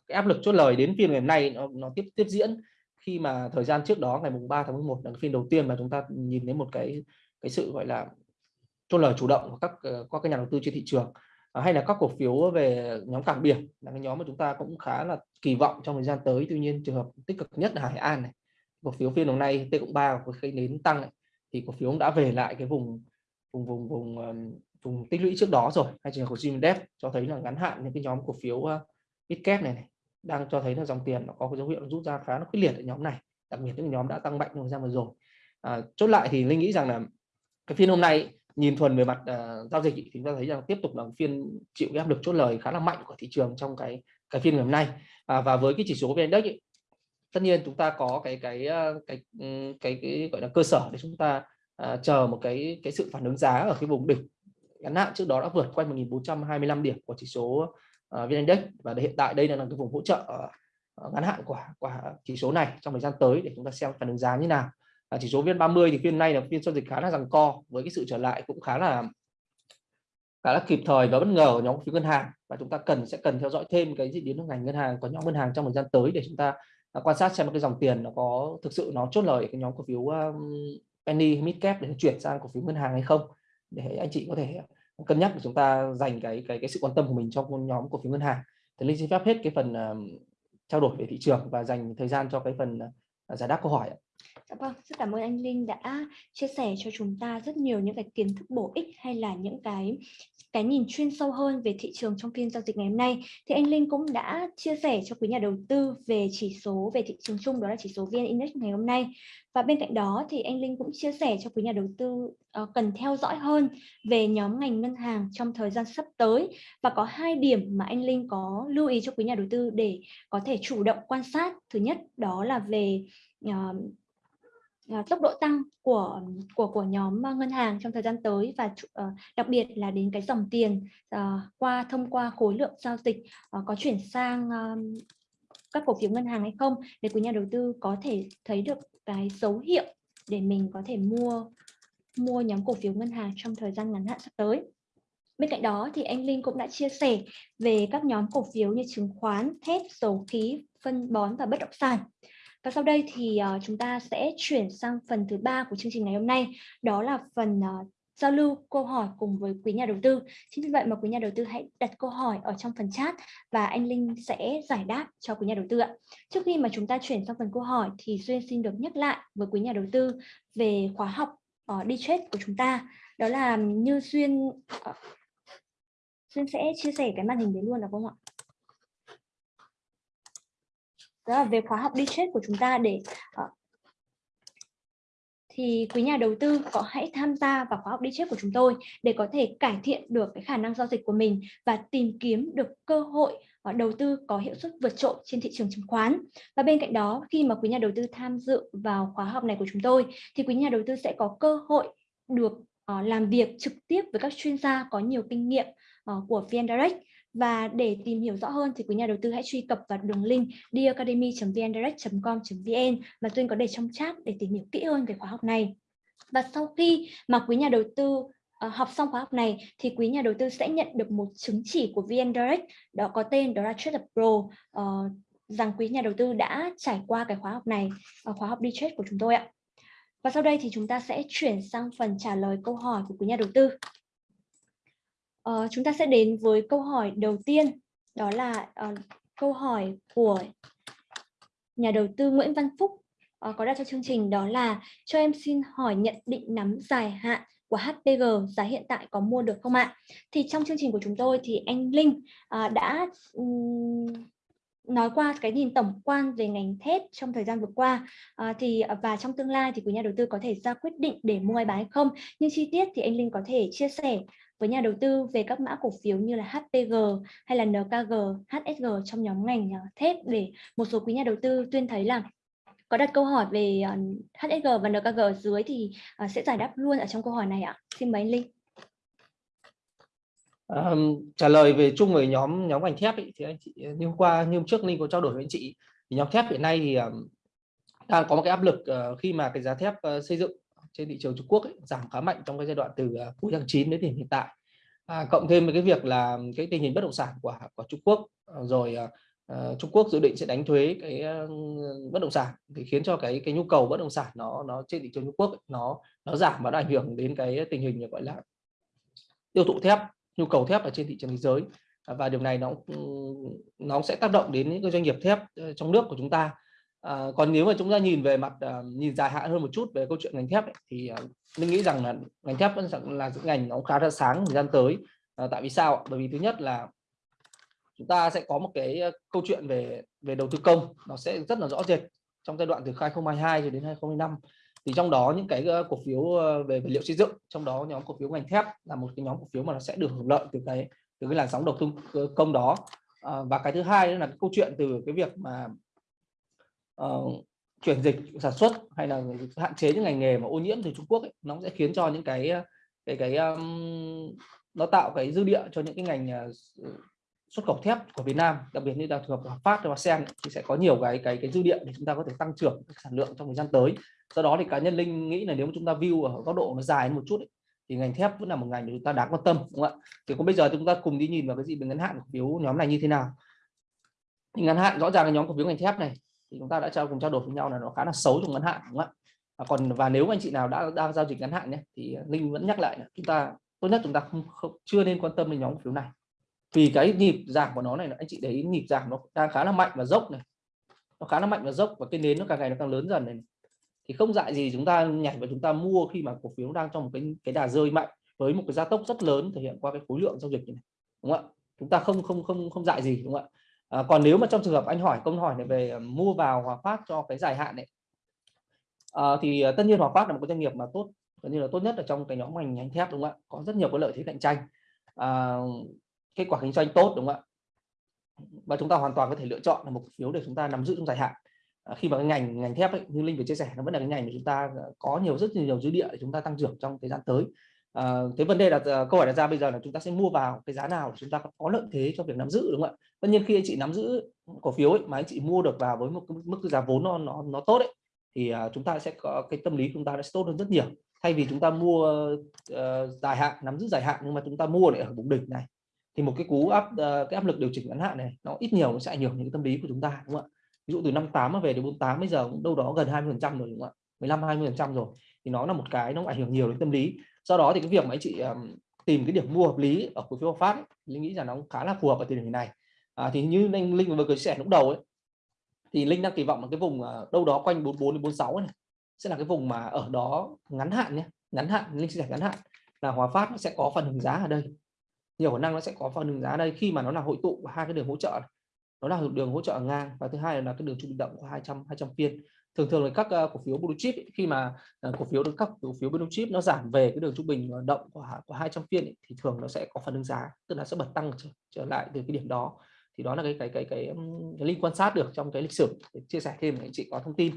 [SPEAKER 2] cái áp lực chốt lời đến phiên ngày hôm nay nó, nó tiếp tiếp diễn. Khi mà thời gian trước đó ngày mùng 3 tháng 11 là phiên đầu tiên mà chúng ta nhìn thấy một cái cái sự gọi là chốt lời chủ động của các qua các nhà đầu tư trên thị trường à, hay là các cổ phiếu về nhóm cảng biển là cái nhóm mà chúng ta cũng khá là kỳ vọng trong thời gian tới. Tuy nhiên trường hợp tích cực nhất là Hải An này. Cổ phiếu phiên hôm nay T cộng 3 của khi đến tăng này, thì cổ phiếu cũng đã về lại cái vùng vùng vùng vùng ờ, vùng tích lũy trước đó rồi hay trường hợp của Gmdep cho thấy là ngắn hạn những cái nhóm cổ phiếu ờ, ít kép này này đang cho thấy là dòng tiền nó có cái dấu hiệu rút ra khá là quyết liệt ở nhóm này đặc biệt những nhóm đã tăng mạnh trong thời gian vừa rồi. À, chốt lại thì linh nghĩ rằng là cái phiên hôm nay nhìn thuần về mặt uh, giao dịch thì chúng ta thấy rằng tiếp tục là phiên chịu áp lực chốt lời khá là mạnh của thị trường trong cái cái phiên ngày hôm nay. À, và với cái chỉ số vn index tất nhiên chúng ta có cái cái cái cái, cái, cái gọi là cơ sở để chúng ta à, chờ một cái cái sự phản ứng giá ở cái vùng đỉnh. Ngắn hạn trước đó đã vượt quanh 1425 điểm của chỉ số uh, VN Index và hiện tại đây là cái vùng hỗ trợ uh, ngắn hạn của của chỉ số này trong thời gian tới để chúng ta xem phản ứng giá như nào. À, chỉ số VN30 thì phiên nay là phiên giao dịch khá là rằng co với cái sự trở lại cũng khá là khá là kịp thời và bất ngờ của nhóm phiếu ngân hàng. Và chúng ta cần sẽ cần theo dõi thêm cái diễn biến của ngành ngân hàng của nhóm ngân hàng trong thời gian tới để chúng ta quan sát xem cái dòng tiền nó có thực sự nó chốt lời cái nhóm cổ phiếu penny mid cap để chuyển sang cổ phiếu ngân hàng hay không? Để anh chị có thể cân nhắc để chúng ta dành cái cái cái sự quan tâm của mình cho nhóm cổ phiếu ngân hàng. Thì linh xin phép hết cái phần uh, trao đổi về thị trường và dành thời gian cho cái phần uh, giải đáp câu hỏi
[SPEAKER 1] Dạ vâng, rất cảm ơn anh Linh đã chia sẻ cho chúng ta rất nhiều những cái kiến thức bổ ích hay là những cái cái nhìn chuyên sâu hơn về thị trường trong phiên giao dịch ngày hôm nay. Thì anh Linh cũng đã chia sẻ cho quý nhà đầu tư về chỉ số về thị trường chung đó là chỉ số VN Index ngày hôm nay. Và bên cạnh đó thì anh Linh cũng chia sẻ cho quý nhà đầu tư uh, cần theo dõi hơn về nhóm ngành ngân hàng trong thời gian sắp tới và có hai điểm mà anh Linh có lưu ý cho quý nhà đầu tư để có thể chủ động quan sát. Thứ nhất đó là về uh, uh, tốc độ tăng của của của nhóm à, ngân hàng trong thời gian tới và uh, đặc biệt là đến cái dòng tiền uh, qua thông qua khối lượng giao dịch uh, có chuyển sang các cổ phiếu ngân hàng hay không để quý nhà đầu tư có thể thấy được cái dấu hiệu để mình có thể mua mua nhóm cổ phiếu ngân hàng trong thời gian ngắn hạn sắp tới. Bên cạnh đó thì anh Linh cũng đã chia sẻ về các nhóm cổ phiếu như chứng khoán, thép, dầu khí, phân bón và bất động sản. Và sau đây thì uh, chúng ta sẽ chuyển sang phần thứ ba của chương trình ngày hôm nay, đó là phần uh, giao lưu câu hỏi cùng với quý nhà đầu tư. Chính vì vậy mà quý nhà đầu tư hãy đặt câu hỏi ở trong phần chat và anh Linh sẽ giải đáp cho quý nhà đầu tư ạ. Trước khi mà chúng ta chuyển sang phần câu hỏi thì Duyên xin được nhắc lại với quý nhà đầu tư về khóa học uh, đi trade của chúng ta. Đó là như Duyên uh, Duyên sẽ chia sẻ cái màn hình đấy luôn được không ạ? Đó là về khóa học đi trade của chúng ta để uh, thì quý nhà đầu tư có hãy tham gia vào khóa học đi trước của chúng tôi để có thể cải thiện được cái khả năng giao dịch của mình và tìm kiếm được cơ hội ờ, đầu tư có hiệu suất vượt trội trên thị trường chứng khoán. Và bên cạnh đó, khi mà quý nhà đầu tư tham dự vào khóa học này của chúng tôi thì quý nhà đầu tư sẽ có cơ hội được ờ, làm việc trực tiếp với các chuyên gia có nhiều kinh nghiệm của VN Direct và để tìm hiểu rõ hơn thì quý nhà đầu tư hãy truy cập vào đường link diacademy.vndirect.com.vn mà Duyên có để trong chat để tìm hiểu kỹ hơn về khóa học này. Và sau khi mà quý nhà đầu tư ờ, học xong khóa học này thì quý nhà đầu tư sẽ nhận được một chứng chỉ của VN Direct đó có tên đó là Trader Pro uh, rằng quý nhà đầu tư đã trải qua cái khóa học này uh, khóa học đi trade của chúng tôi ạ. Và sau đây thì chúng ta sẽ chuyển sang phần trả lời câu hỏi của quý nhà đầu tư. Uh, chúng ta sẽ đến với câu hỏi đầu tiên đó là uh, câu hỏi của nhà đầu tư Nguyễn Văn Phúc uh, có đặt cho chương trình đó là cho em xin hỏi nhận định nắm dài hạn của HPG giá hiện tại có mua được không ạ? Thì trong chương trình của chúng tôi thì anh Linh uh, đã um, nói qua cái nhìn tổng quan về ngành thép trong thời gian vừa qua. À, thì và trong tương lai thì quý nhà đầu tư có thể ra quyết định để mua hay bán hay không. Nhưng chi tiết thì anh Linh có thể chia sẻ với nhà đầu tư về các mã cổ phiếu như là HPG hay là NKG, HSG trong nhóm ngành à, thép để một số quý nhà đầu tư tuyên thấy là có đặt câu hỏi về à, HSG và NKG ở dưới thì à, sẽ giải đáp luôn ở trong câu hỏi này ạ. Xin mời anh Linh.
[SPEAKER 2] Um, trả lời về chung về nhóm nhóm ngành thép ý, thì anh chị như hôm qua như hôm trước Linh có trao đổi với anh chị thì nhóm thép hiện nay thì um, đang có một cái áp lực uh, khi mà cái giá thép uh, xây dựng trên thị trường Trung Quốc ấy, giảm khá mạnh trong cái giai đoạn từ à, cuối tháng 9 đến hiện tại. À, cộng thêm với cái việc là cái tình hình bất động sản của của Trung Quốc à, rồi uh, Trung Quốc dự định sẽ đánh thuế cái uh, bất động sản thì khiến cho cái cái nhu cầu bất động sản nó nó trên thị trường Trung Quốc ấy, nó nó giảm và nó ảnh hưởng đến cái tình hình gọi là tiêu thụ thép nhu cầu thép ở trên thị trường thế giới. Và điều này nó nó sẽ tác động đến những cái doanh nghiệp thép ờ, trong nước của chúng ta à, còn nếu mà chúng ta nhìn về mặt à, nhìn dài hạn hơn một chút về câu chuyện ngành thép ấy, thì à, mình nghĩ rằng là ngành thép vẫn là những ngành nó khá là sáng thời gian tới. À, tại vì sao bởi vì thứ nhất là chúng ta sẽ có một cái câu chuyện về về đầu tư công nó sẽ rất là rõ rệt trong giai đoạn từ 2022 cho đến 2025 thì trong đó những cái cổ phiếu về vật liệu xây dựng trong đó nhóm cổ phiếu ngành thép là một cái nhóm cổ phiếu mà nó sẽ được hưởng lợi từ cái từ cái làn sóng đầu tư công đó. À, và cái thứ hai là cái câu chuyện từ cái việc mà uh, chuyển dịch sản xuất hay là hạn chế những ngành nghề mà ô nhiễm từ Trung Quốc ấy, nó sẽ khiến cho những cái cái cái um, nó tạo cái dư địa cho những cái ngành uh, xuất khẩu thép của Việt Nam đặc biệt như là trường hợp Phát và Sen thì sẽ có nhiều cái cái cái dư địa để chúng ta có thể tăng trưởng sản lượng trong thời gian tới. Do đó thì cá nhân Linh nghĩ là nếu mà chúng ta view ở góc độ nó dài một chút ấy, thì ngành thép vẫn là một ngành mà chúng ta đáng quan tâm đúng không ạ? Thì còn bây giờ chúng ta cùng đi nhìn vào cái gì về ngắn hạn cổ phiếu nhóm này như thế nào. Thì ngắn hạn rõ ràng là nhóm cổ phiếu ngành thép này thì chúng ta đã trao cùng trao đổi với nhau là nó khá là xấu trong ngắn hạn đúng không ạ? À, còn và nếu anh chị nào đã đang giao dịch ngắn hạn nhé thì linh vẫn nhắc lại là chúng ta tốt nhất chúng ta không, không chưa nên quan tâm đến nhóm cổ phiếu này. Vì cái nhịp giảm của nó này anh chị để ý nhịp giảm nó đang khá là mạnh và dốc này. Nó khá là mạnh và dốc và cái nến nó càng ngày nó càng lớn dần này. Thì không dại gì chúng ta nhảy và chúng ta mua khi mà cổ phiếu đang trong một cái cái đà rơi mạnh với một cái gia tốc rất lớn thể hiện qua cái khối lượng giao dịch này đúng không ạ? Chúng ta không không không không dại gì đúng không ạ? À, còn nếu mà trong trường hợp anh hỏi câu hỏi này về ờ, mua vào Hòa Phát cho cái dài hạn này à, thì tất nhiên Hòa Phát là một cái doanh nghiệp mà tốt gần như là tốt nhất ở trong cái nhóm ngành ngành thép đúng không ạ? Có rất nhiều cái lợi thế cạnh tranh. À, kết quả kinh doanh tốt đúng không ạ? Và chúng ta hoàn toàn có thể lựa chọn là một phiếu để chúng ta nắm giữ trong dài hạn. À, khi mà cái ngành ngành thép ấy, như linh vừa chia sẻ nó vẫn là cái ngành mà chúng ta có nhiều rất nhiều dư địa để chúng ta tăng trưởng trong thời gian tới. Ờ, à, thế vấn đề là ờ, câu hỏi đặt ra bây giờ là chúng ta sẽ mua vào cái giá nào để chúng ta có lợi thế cho việc nắm giữ đúng không ạ? Tất nhiên khi anh chị nắm giữ cổ phiếu ấy, mà anh chị mua được vào với một cái mức giá vốn nó nó nó tốt đấy thì ờ, chúng ta sẽ có cái tâm lý chúng ta sẽ tốt hơn rất nhiều. Thay vì chúng ta mua uh, dài hạn nắm giữ dài hạn nhưng mà chúng ta mua lại ở vùng đỉnh này thì một cái cú áp uh, cái áp lực điều chỉnh ngắn hạn này nó ít nhiều nó sẽ ảnh hưởng đến tâm lý của chúng ta đúng không ạ? Ví dụ từ năm 8 về đến 48 bây giờ cũng đâu đó gần 20 phần trăm rồi đúng không ạ? 15 20 phần trăm rồi thì nó là một cái nó ảnh hưởng nhiều đến tâm lý do đó thì cái việc mà anh chị um, tìm cái điểm mua hợp lý ở cổ phiếu phát linh nghĩ rằng nó khá là phù hợp ở thời điểm này à, thì như linh linh vừa chia sẻ lúc đầu ấy thì linh đang kỳ vọng là cái vùng uh, đâu đó quanh 44 đến 46 này sẽ là cái vùng mà ở đó ngắn hạn nhé ngắn hạn linh chia sẻ ngắn hạn là hòa phát nó sẽ có phần hứng giá ở đây. Nhiều khả năng nó sẽ có phần hứng giá ở đây khi mà nó là hội tụ hai cái đường hỗ trợ này. nó là đường hỗ trợ ngang và thứ hai là cái đường trung bình động của 200 200 phiên thường thường là các uh, cổ phiếu blue chip ấy, khi mà uh, cổ phiếu được các cổ phiếu blue chip nó giảm về cái đường trung bình ờ, động của của 200 phiên ấy, thì thường nó sẽ có phản ứng giá tức là sẽ bật tăng trở, trở lại từ cái điểm đó. Thì đó là cái cái cái cái, cái, cái link quan sát được trong cái lịch sử để chia sẻ thêm để anh chị có thông tin.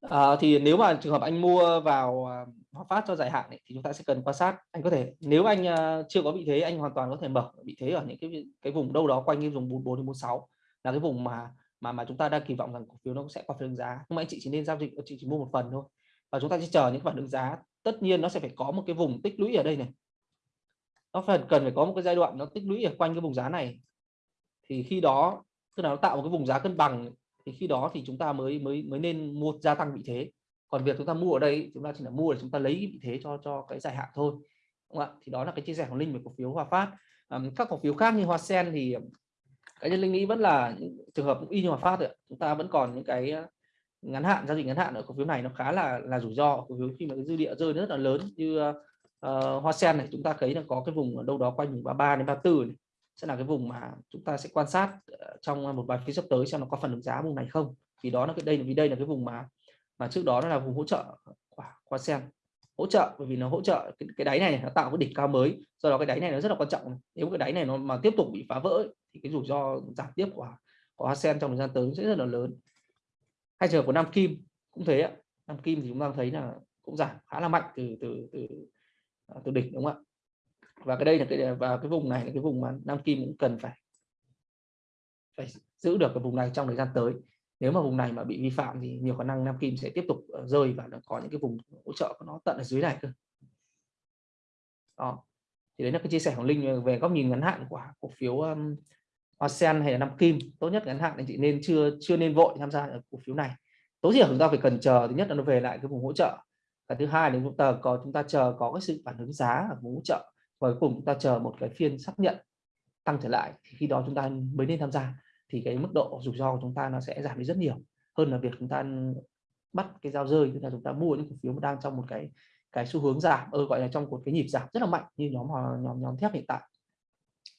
[SPEAKER 2] À, thì nếu mà trường hợp anh mua vào Hòa Phát cho dài hạn ấy, thì chúng ta sẽ cần quan sát. Anh có thể nếu anh uh, chưa có vị thế anh hoàn toàn có thể mở vị thế ở những cái cái vùng đâu đó quanh cái vùng 44 đến 46 là cái vùng mà mà mà chúng ta đang kỳ vọng rằng cổ phiếu nó sẽ có phần giá. Nhưng mà anh chị chỉ nên giao dịch chị chỉ mua một phần thôi. Và chúng ta sẽ chờ những phản ứng giá tất nhiên nó sẽ phải có một cái vùng tích lũy ở đây này. Nó phải cần phải có một cái giai đoạn nó tích lũy ở quanh cái vùng giá này. Thì khi đó tức là nó tạo một cái vùng giá cân bằng thì khi đó thì chúng ta mới mới mới nên mua gia tăng vị thế. Còn việc chúng ta mua ở đây chúng ta chỉ là mua để chúng ta lấy vị thế cho cho cái dài hạn thôi. Đúng không ạ? Thì đó là cái chia sẻ của linh về cổ phiếu hòa phát. À, các cổ phiếu khác như hoa sen thì cái nhân linh nghĩ vẫn là trường hợp y như hòa phát rồi chúng ta vẫn còn những cái ờ, ngắn hạn giao dịch ngắn hạn ở cổ phiếu này nó khá là là rủi ro. Cổ phiếu khi mà cái dư địa rơi rất là lớn như uh, hoa sen này chúng ta thấy là có cái vùng ở đâu đó quanh vùng 33 đến 34 này. Sẽ là cái vùng mà chúng ta sẽ quan sát trong một vài phiên sắp tới xem nó có phần ứng giá vùng này không. Vì đó là cái đây vì đây là cái vùng mà mà trước đó nó là vùng hỗ trợ của hoa sen hỗ trợ bởi vì nó hỗ trợ cái, cái đáy này nó tạo cái đỉnh cao mới. Do đó cái đáy này nó rất là quan trọng. Nếu cái đáy này nó mà tiếp tục bị phá vỡ thì cái rủi ro giảm tiếp của của ASEAN trong thời gian tới sẽ rất là lớn. Hay trường của Nam Kim cũng thế ạ. Nam Kim thì chúng ta thấy là cũng giảm khá là mạnh từ từ từ à, từ đỉnh đúng không ạ? Và cái đây là cái và cái vùng này là cái vùng mà Nam Kim cũng cần phải phải giữ được cái vùng này trong thời gian tới nếu mà vùng này mà bị vi phạm thì nhiều khả năng Nam Kim sẽ tiếp tục ờ, rơi và có những cái vùng hỗ trợ của nó tận ở dưới này cơ. Đó. Thì đấy là cái chia sẻ của Linh về góc nhìn ngắn hạn của cổ phiếu um, Hoa Sen hay là Nam Kim. Tốt nhất ngắn hạn anh chị nên chưa chưa nên vội tham gia ở cổ phiếu này. Tối thiểu chúng ta phải cần chờ thứ nhất là nó về lại cái vùng hỗ trợ. Và thứ hai là chúng ta có chúng ta chờ có cái sự phản ứng giá ở vùng hỗ trợ. Và cuối cùng chúng ta chờ một cái phiên xác nhận tăng trở lại thì khi đó chúng ta mới nên tham gia thì cái mức độ rủi ro của chúng ta nó sẽ giảm đi rất nhiều hơn là việc chúng ta bắt cái dao rơi tức là chúng ta mua những cổ phiếu mà đang trong một cái cái xu hướng giảm ơ gọi là trong một cái nhịp giảm rất là mạnh như nhóm nhóm nhóm thép hiện tại.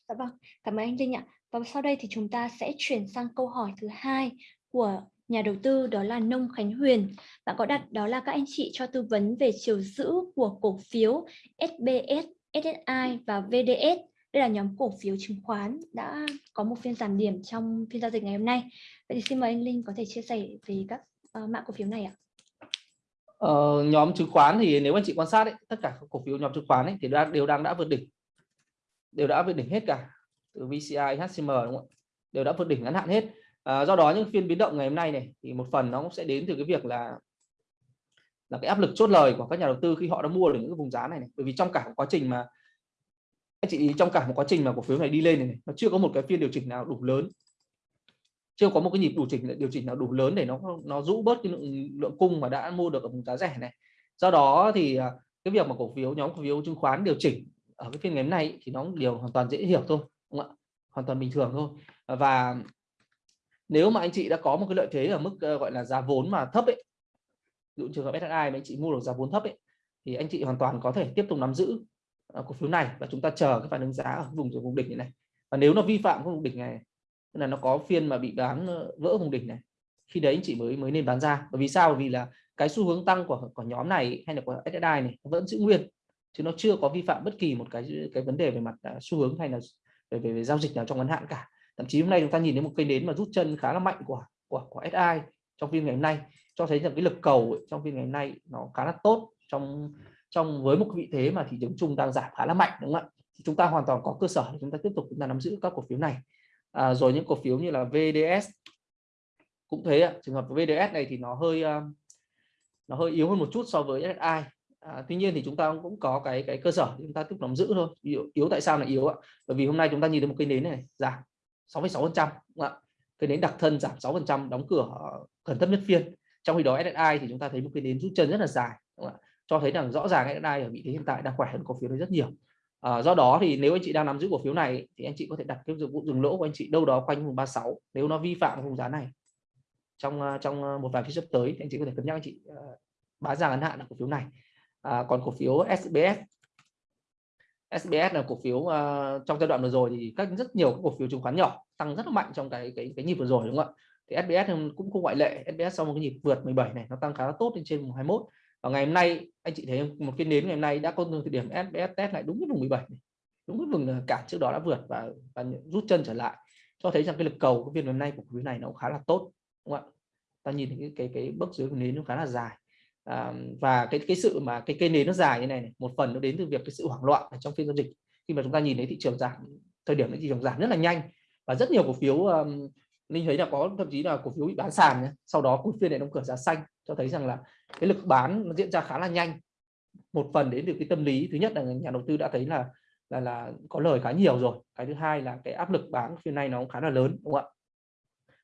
[SPEAKER 1] Dạ vâng, cảm ơn anh Linh ạ. Và sau đây thì chúng ta sẽ chuyển sang câu hỏi thứ hai của nhà đầu tư đó là Nông Khánh Huyền. Bạn có đặt đó là các anh chị cho tư vấn về chiều giữ của cổ phiếu SBS, SSI và VDS đây là nhóm cổ phiếu chứng khoán đã có một phiên giảm điểm trong phiên giao dịch ngày hôm nay. Vậy thì xin mời anh Linh có thể chia sẻ về các ờ, uh, mã cổ phiếu này ạ.
[SPEAKER 2] Ờ, nhóm chứng khoán thì nếu anh chị quan sát ấy, tất cả các cổ phiếu nhóm chứng khoán ấy, thì đã, đều đang đã vượt đỉnh đều đã vượt đỉnh hết cả từ VCI, HCM đúng không? đều đã vượt đỉnh ngắn hạn hết. À, do đó những phiên biến động ngày hôm nay này thì một phần nó cũng sẽ đến từ cái việc là là cái áp lực chốt lời của các nhà đầu tư khi họ đã mua được những cái vùng giá này, này. bởi vì trong cả quá trình mà anh chị trong cả một quá trình mà cổ phiếu này đi lên này, này nó chưa có một cái phiên điều chỉnh nào đủ lớn. Chưa có một cái nhịp điều chỉnh điều chỉnh nào đủ lớn để nó nó rũ bớt cái lượng, lượng cung mà đã mua được ở vùng giá rẻ này. Do đó thì à, cái việc mà cổ phiếu nhóm cổ phiếu chứng khoán điều chỉnh ở cái phiên ngày hôm nay thì nó điều hoàn toàn dễ hiểu thôi đúng không ạ? Hoàn toàn bình thường thôi. Và nếu mà anh chị đã có một cái lợi thế ở mức ờ, gọi là giá vốn mà thấp ấy dụ trường hợp SSI mà anh chị mua được giá vốn thấp ấy thì anh chị hoàn toàn có thể tiếp tục nắm giữ cổ phiếu này và chúng ta chờ cái phản ứng giá ở vùng vùng đỉnh này và nếu nó vi phạm vùng đỉnh này là nó có phiên mà bị bán ờ, vỡ vùng đỉnh này khi đấy anh chị mới mới nên bán ra. Bởi vì sao? Bởi vì là cái xu hướng tăng của của nhóm này hay là của SSI này vẫn giữ nguyên chứ nó chưa có vi phạm bất kỳ một cái cái vấn đề về mặt à, xu hướng hay là về, về về giao dịch nào trong ngắn hạn cả. Thậm chí hôm nay chúng ta nhìn thấy một cây nến mà rút chân khá là mạnh của của của SI trong phiên ngày hôm nay cho thấy rằng cái lực cầu ấy, trong phiên ngày hôm nay nó khá là tốt trong trong với một vị thế mà thị trường chung đang giảm khá là mạnh đúng không ạ? Thì chúng ta hoàn toàn có cơ sở để chúng ta tiếp tục chúng ta nắm giữ các cổ phiếu này. À, rồi những cổ phiếu như là VDS cũng thế ạ. Trường hợp VDS này thì nó hơi à, nó hơi yếu hơn một chút so với SSI à, tuy nhiên thì chúng ta cũng có cái cái cơ sở để chúng ta tiếp tục nắm giữ thôi. Yếu, yếu tại sao là yếu ạ? Bởi vì hôm nay chúng ta nhìn thấy một cây nến này giảm 6,6 phần trăm cây nến đặc thân giảm 6 phần trăm đóng cửa gần thấp nhất phiên. Trong khi đó SSI thì chúng ta thấy một cây nến rút chân rất là dài cho thấy rằng rõ ràng AI ở vị thế hiện tại đang khỏe hơn cổ phiếu này rất nhiều. À, do đó thì nếu anh chị đang nắm giữ cổ phiếu này thì anh chị có thể đặt cái vụ dừng lỗ của anh chị đâu đó quanh vùng 36 nếu nó vi phạm vùng giá này. Trong à, trong à, một vài phiên sắp tới thì anh chị có thể cân nhắc anh chị uh, bán ra ngắn hạn là cổ phiếu này. À, còn cổ phiếu SBS SBS là cổ phiếu uh, trong giai đoạn vừa rồi thì các rất nhiều các cổ phiếu chứng khoán nhỏ tăng rất là mạnh trong cái cái cái nhịp vừa rồi đúng không ạ? Thì SBS cũng không ngoại lệ SBS sau một cái nhịp vượt 17 này nó tăng khá là tốt lên trên 21 và ngày hôm nay anh chị thấy một cái nến ngày hôm nay đã có thời điểm SBS test lại đúng cái vùng 17 này. đúng cái vùng ờ, cản trước đó đã vượt và, và rút chân trở lại cho thấy rằng cái lực cầu của phiên hôm nay của phiếu này nó cũng khá là tốt đúng không ạ ta nhìn thấy cái cái, cái bước dưới của nến nó khá là dài à, và cái cái sự mà cái cây nến nó dài như này, này một phần nó đến từ việc cái sự hoảng loạn ở trong phiên giao dịch khi mà chúng ta nhìn thấy thị trường giảm thời điểm thị trường giảm rất là nhanh và rất nhiều cổ phiếu um, linh thấy là có thậm chí là cổ phiếu bị bán sàn nhé. sau đó cuối phiên này đóng cửa giá xanh cho thấy rằng là cái lực bán nó diễn ra khá là nhanh. Một phần đến từ cái tâm lý. Thứ nhất là nhà đầu tư đã thấy là là là có lời khá nhiều rồi. Cái thứ hai là cái áp lực bán phiên này nó cũng khá là lớn đúng không ạ?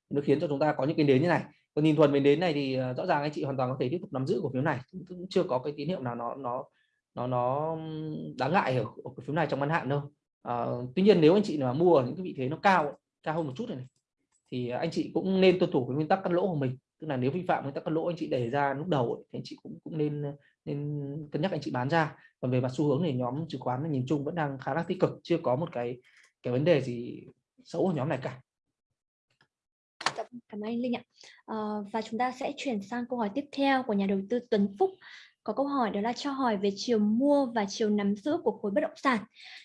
[SPEAKER 2] Nó khiến cho chúng ta có những cái nến như này. Còn nhìn thuần về nến này thì ờ, rõ ràng anh chị hoàn toàn có thể tiếp tục nắm giữ cổ phiếu này. Cũng chưa có cái tín hiệu nào nó nó nó nó đáng ngại ở, cổ phiếu này trong ngắn hạn đâu. À, tuy nhiên nếu anh chị mà mua ở những cái vị thế nó cao cao hơn một chút này, này thì anh chị cũng nên tuân thủ cái nguyên tắc cắt lỗ của mình tức là nếu vi phạm với các cắt lỗ anh chị để ra lúc đầu ấy, thì anh chị cũng cũng nên nên cân nhắc anh chị bán ra. Còn về mặt xu hướng thì nhóm chứng khoán nhìn chung vẫn đang khá là tích cực chưa có một cái cái vấn đề gì xấu ở nhóm này cả.
[SPEAKER 1] Cảm ơn anh Linh ạ. À, và chúng ta sẽ chuyển sang câu hỏi tiếp theo của nhà đầu tư Tuấn Phúc có câu hỏi đó là cho hỏi về chiều mua và chiều nắm giữ của khối bất động sản.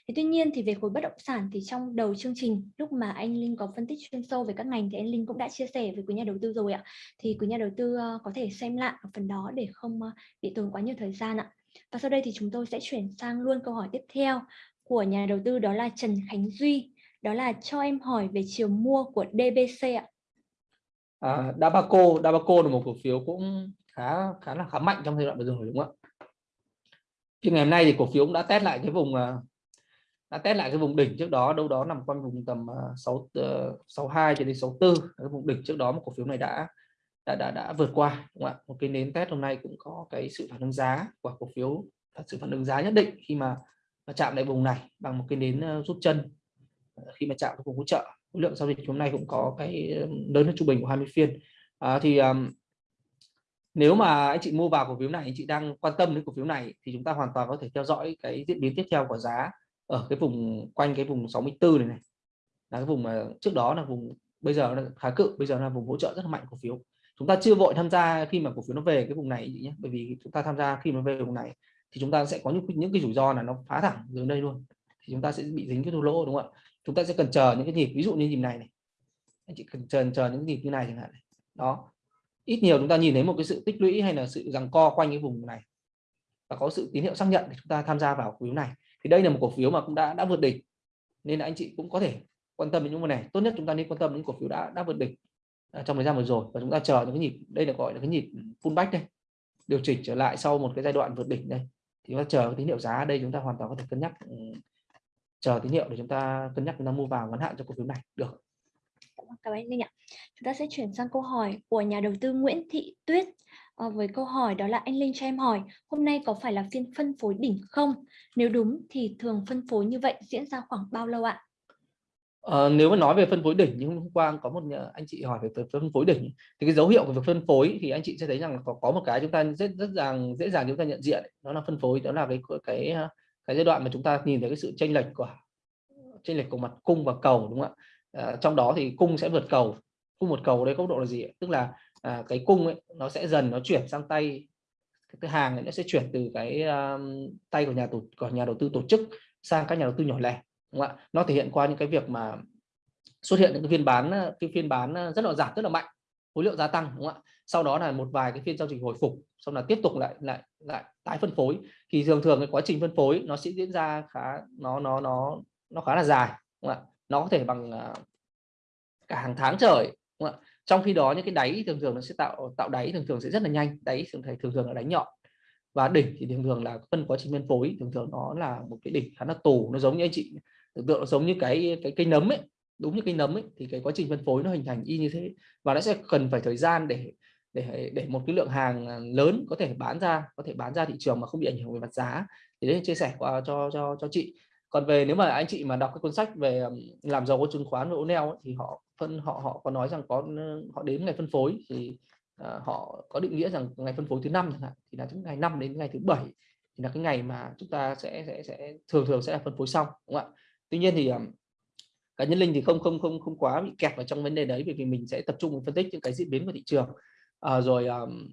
[SPEAKER 1] Thế tuy nhiên thì về khối bất động sản thì trong đầu chương trình lúc mà anh Linh có phân tích chuyên sâu về các ngành thì anh Linh cũng đã chia sẻ với quý nhà đầu tư rồi ạ. Thì quý nhà đầu tư ờ, có thể xem lại ở phần đó để không ờ, bị tốn quá nhiều thời gian ạ. Và sau đây thì chúng tôi sẽ chuyển sang luôn câu hỏi tiếp theo của nhà đầu tư đó là Trần Khánh Duy. Đó là cho em hỏi về chiều mua của DBC ạ.
[SPEAKER 2] À, Dabaco, Dabaco là một cổ phiếu cũng khá khá là khá mạnh trong giai đoạn vừa rồi đúng không ạ? Thì ngày hôm nay thì cổ phiếu cũng đã test lại cái vùng à, đã test lại cái vùng đỉnh trước đó đâu đó nằm quanh vùng tầm à, 6 62 ờ, cho đến 64 cái vùng đỉnh trước đó một cổ phiếu này đã đã đã, đã vượt qua đúng không ạ? Một cái nến test hôm nay cũng có cái sự phản ứng giá của cổ phiếu thật sự phản ứng giá nhất định khi mà, mà chạm lại vùng này bằng một cái nến ờ, rút chân ờ, khi mà chạm vùng hỗ trợ. Khối lượng giao dịch hôm nay cũng có cái lớn hơn trung bình của 20 phiên. À, thì um, nếu mà anh chị mua vào cổ phiếu này, anh chị đang quan tâm đến cổ phiếu này thì chúng ta hoàn toàn có thể theo dõi cái diễn biến tiếp theo của giá ở cái vùng, quanh cái vùng 64 này này. Là cái vùng mà trước đó là vùng, bây giờ là khá cự, bây giờ là vùng hỗ trợ rất là mạnh cổ phiếu. Chúng ta chưa vội tham gia khi mà cổ phiếu nó về cái vùng này nhé, bởi vì chúng ta tham gia khi nó về vùng này thì chúng ta sẽ có những những cái rủi ro là nó phá thẳng dưới đây luôn. Thì chúng ta sẽ bị dính cái thua lỗ, đúng không ạ? Chúng ta sẽ cần chờ những cái nhịp, ví dụ như nhịp này này. Anh chị cần chờ chờ những nhịp như này chẳng hạn này. đó ít nhiều chúng ta nhìn thấy một cái sự tích lũy hay là sự rằng co quanh cái vùng này. Và có sự tín hiệu xác nhận thì chúng ta tham gia vào cổ phiếu này. Thì đây là một cổ phiếu mà cũng đã đã vượt đỉnh. Nên là anh chị cũng có thể quan tâm đến những cái này. Tốt nhất chúng ta nên quan tâm đến cổ phiếu đã đã vượt đỉnh à, trong thời gian vừa rồi. Và chúng ta chờ những cái nhịp, đây là gọi là cái nhịp pullback đây. Điều chỉnh trở lại sau một cái giai đoạn vượt đỉnh đây. Thì chúng ta chờ cái tín hiệu giá đây, chúng ta hoàn toàn có thể cân nhắc ừ, chờ tín hiệu để chúng ta cân nhắc, chúng ta mua vào ngắn hạn cho cổ phiếu này. Được
[SPEAKER 1] cảm ơn anh Linh ạ. Chúng ta sẽ chuyển sang câu hỏi của nhà đầu tư Nguyễn Thị Tuyết. À, với câu hỏi đó là anh Linh cho em hỏi, hôm nay có phải là phiên phân phối đỉnh không? Nếu đúng thì thường phân phối như vậy diễn ra khoảng bao lâu ạ?
[SPEAKER 2] À, nếu mà nói về phân phối đỉnh như hôm qua có một anh chị hỏi về phân phối đỉnh thì cái dấu hiệu của việc phân phối thì anh chị sẽ thấy rằng có, có một cái chúng ta rất rất dàng dễ dàng chúng ta nhận diện đó là phân phối đó là cái cái cái giai đoạn mà chúng ta nhìn thấy cái sự chênh lệch của chênh lệch của mặt cung và cầu đúng không ạ à, trong đó thì cung sẽ vượt cầu. Cung một cầu đây góc độ là gì tức là à, cái cung ấy, nó sẽ dần nó chuyển sang tay cái hàng này nó sẽ chuyển từ cái um, tay của nhà tổ của nhà đầu tư tổ chức sang các nhà đầu tư nhỏ lẻ đúng không ạ? Nó thể hiện qua những cái việc mà xuất hiện những cái phiên bán cái phiên bán rất là giảm rất là mạnh khối lượng gia tăng đúng không ạ? Sau đó là một vài cái phiên giao dịch hồi phục xong là tiếp tục lại lại lại tái phân phối. Thì thường thường cái quá trình phân phối nó sẽ diễn ra khá nó nó nó nó khá là dài đúng không ạ? Nó có thể bằng à, cả hàng tháng trời, đúng không? trong khi đó những cái đáy thường thường nó sẽ tạo tạo đáy thường thường sẽ rất là nhanh, đáy thường thường thường là đáy nhọn. Và đỉnh thì thường thường là phân quá trình phân phối, thường thường nó là một cái đỉnh khá là tù. Nó giống như anh chị, tưởng tượng nó giống như cái cái cây nấm ấy, đúng như cây nấm ấy, thì cái quá trình phân phối nó hình thành y như thế. Và nó sẽ cần phải thời gian để để để một cái lượng hàng à, lớn có thể bán ra, có thể bán ra thị trường mà không bị ảnh hưởng về mặt giá. Thì đấy chia sẻ qua cho cho cho chị còn về nếu mà anh chị mà đọc cái cuốn sách về làm giàu có chứng khoán và O'Neill thì họ phân họ họ có nói rằng có họ đến ngày phân phối thì uh, họ có định nghĩa rằng ngày phân phối thứ năm chẳng hạn thì là từ ngày 5 đến ngày thứ bảy thì là cái ngày mà chúng ta sẽ sẽ sẽ thường thường sẽ là phân phối xong đúng không ạ? Tuy nhiên thì um, cá nhân linh thì không không không không quá bị kẹt vào trong vấn đề đấy bởi vì mình sẽ tập trung phân tích những cái diễn biến của thị trường. À, rồi um,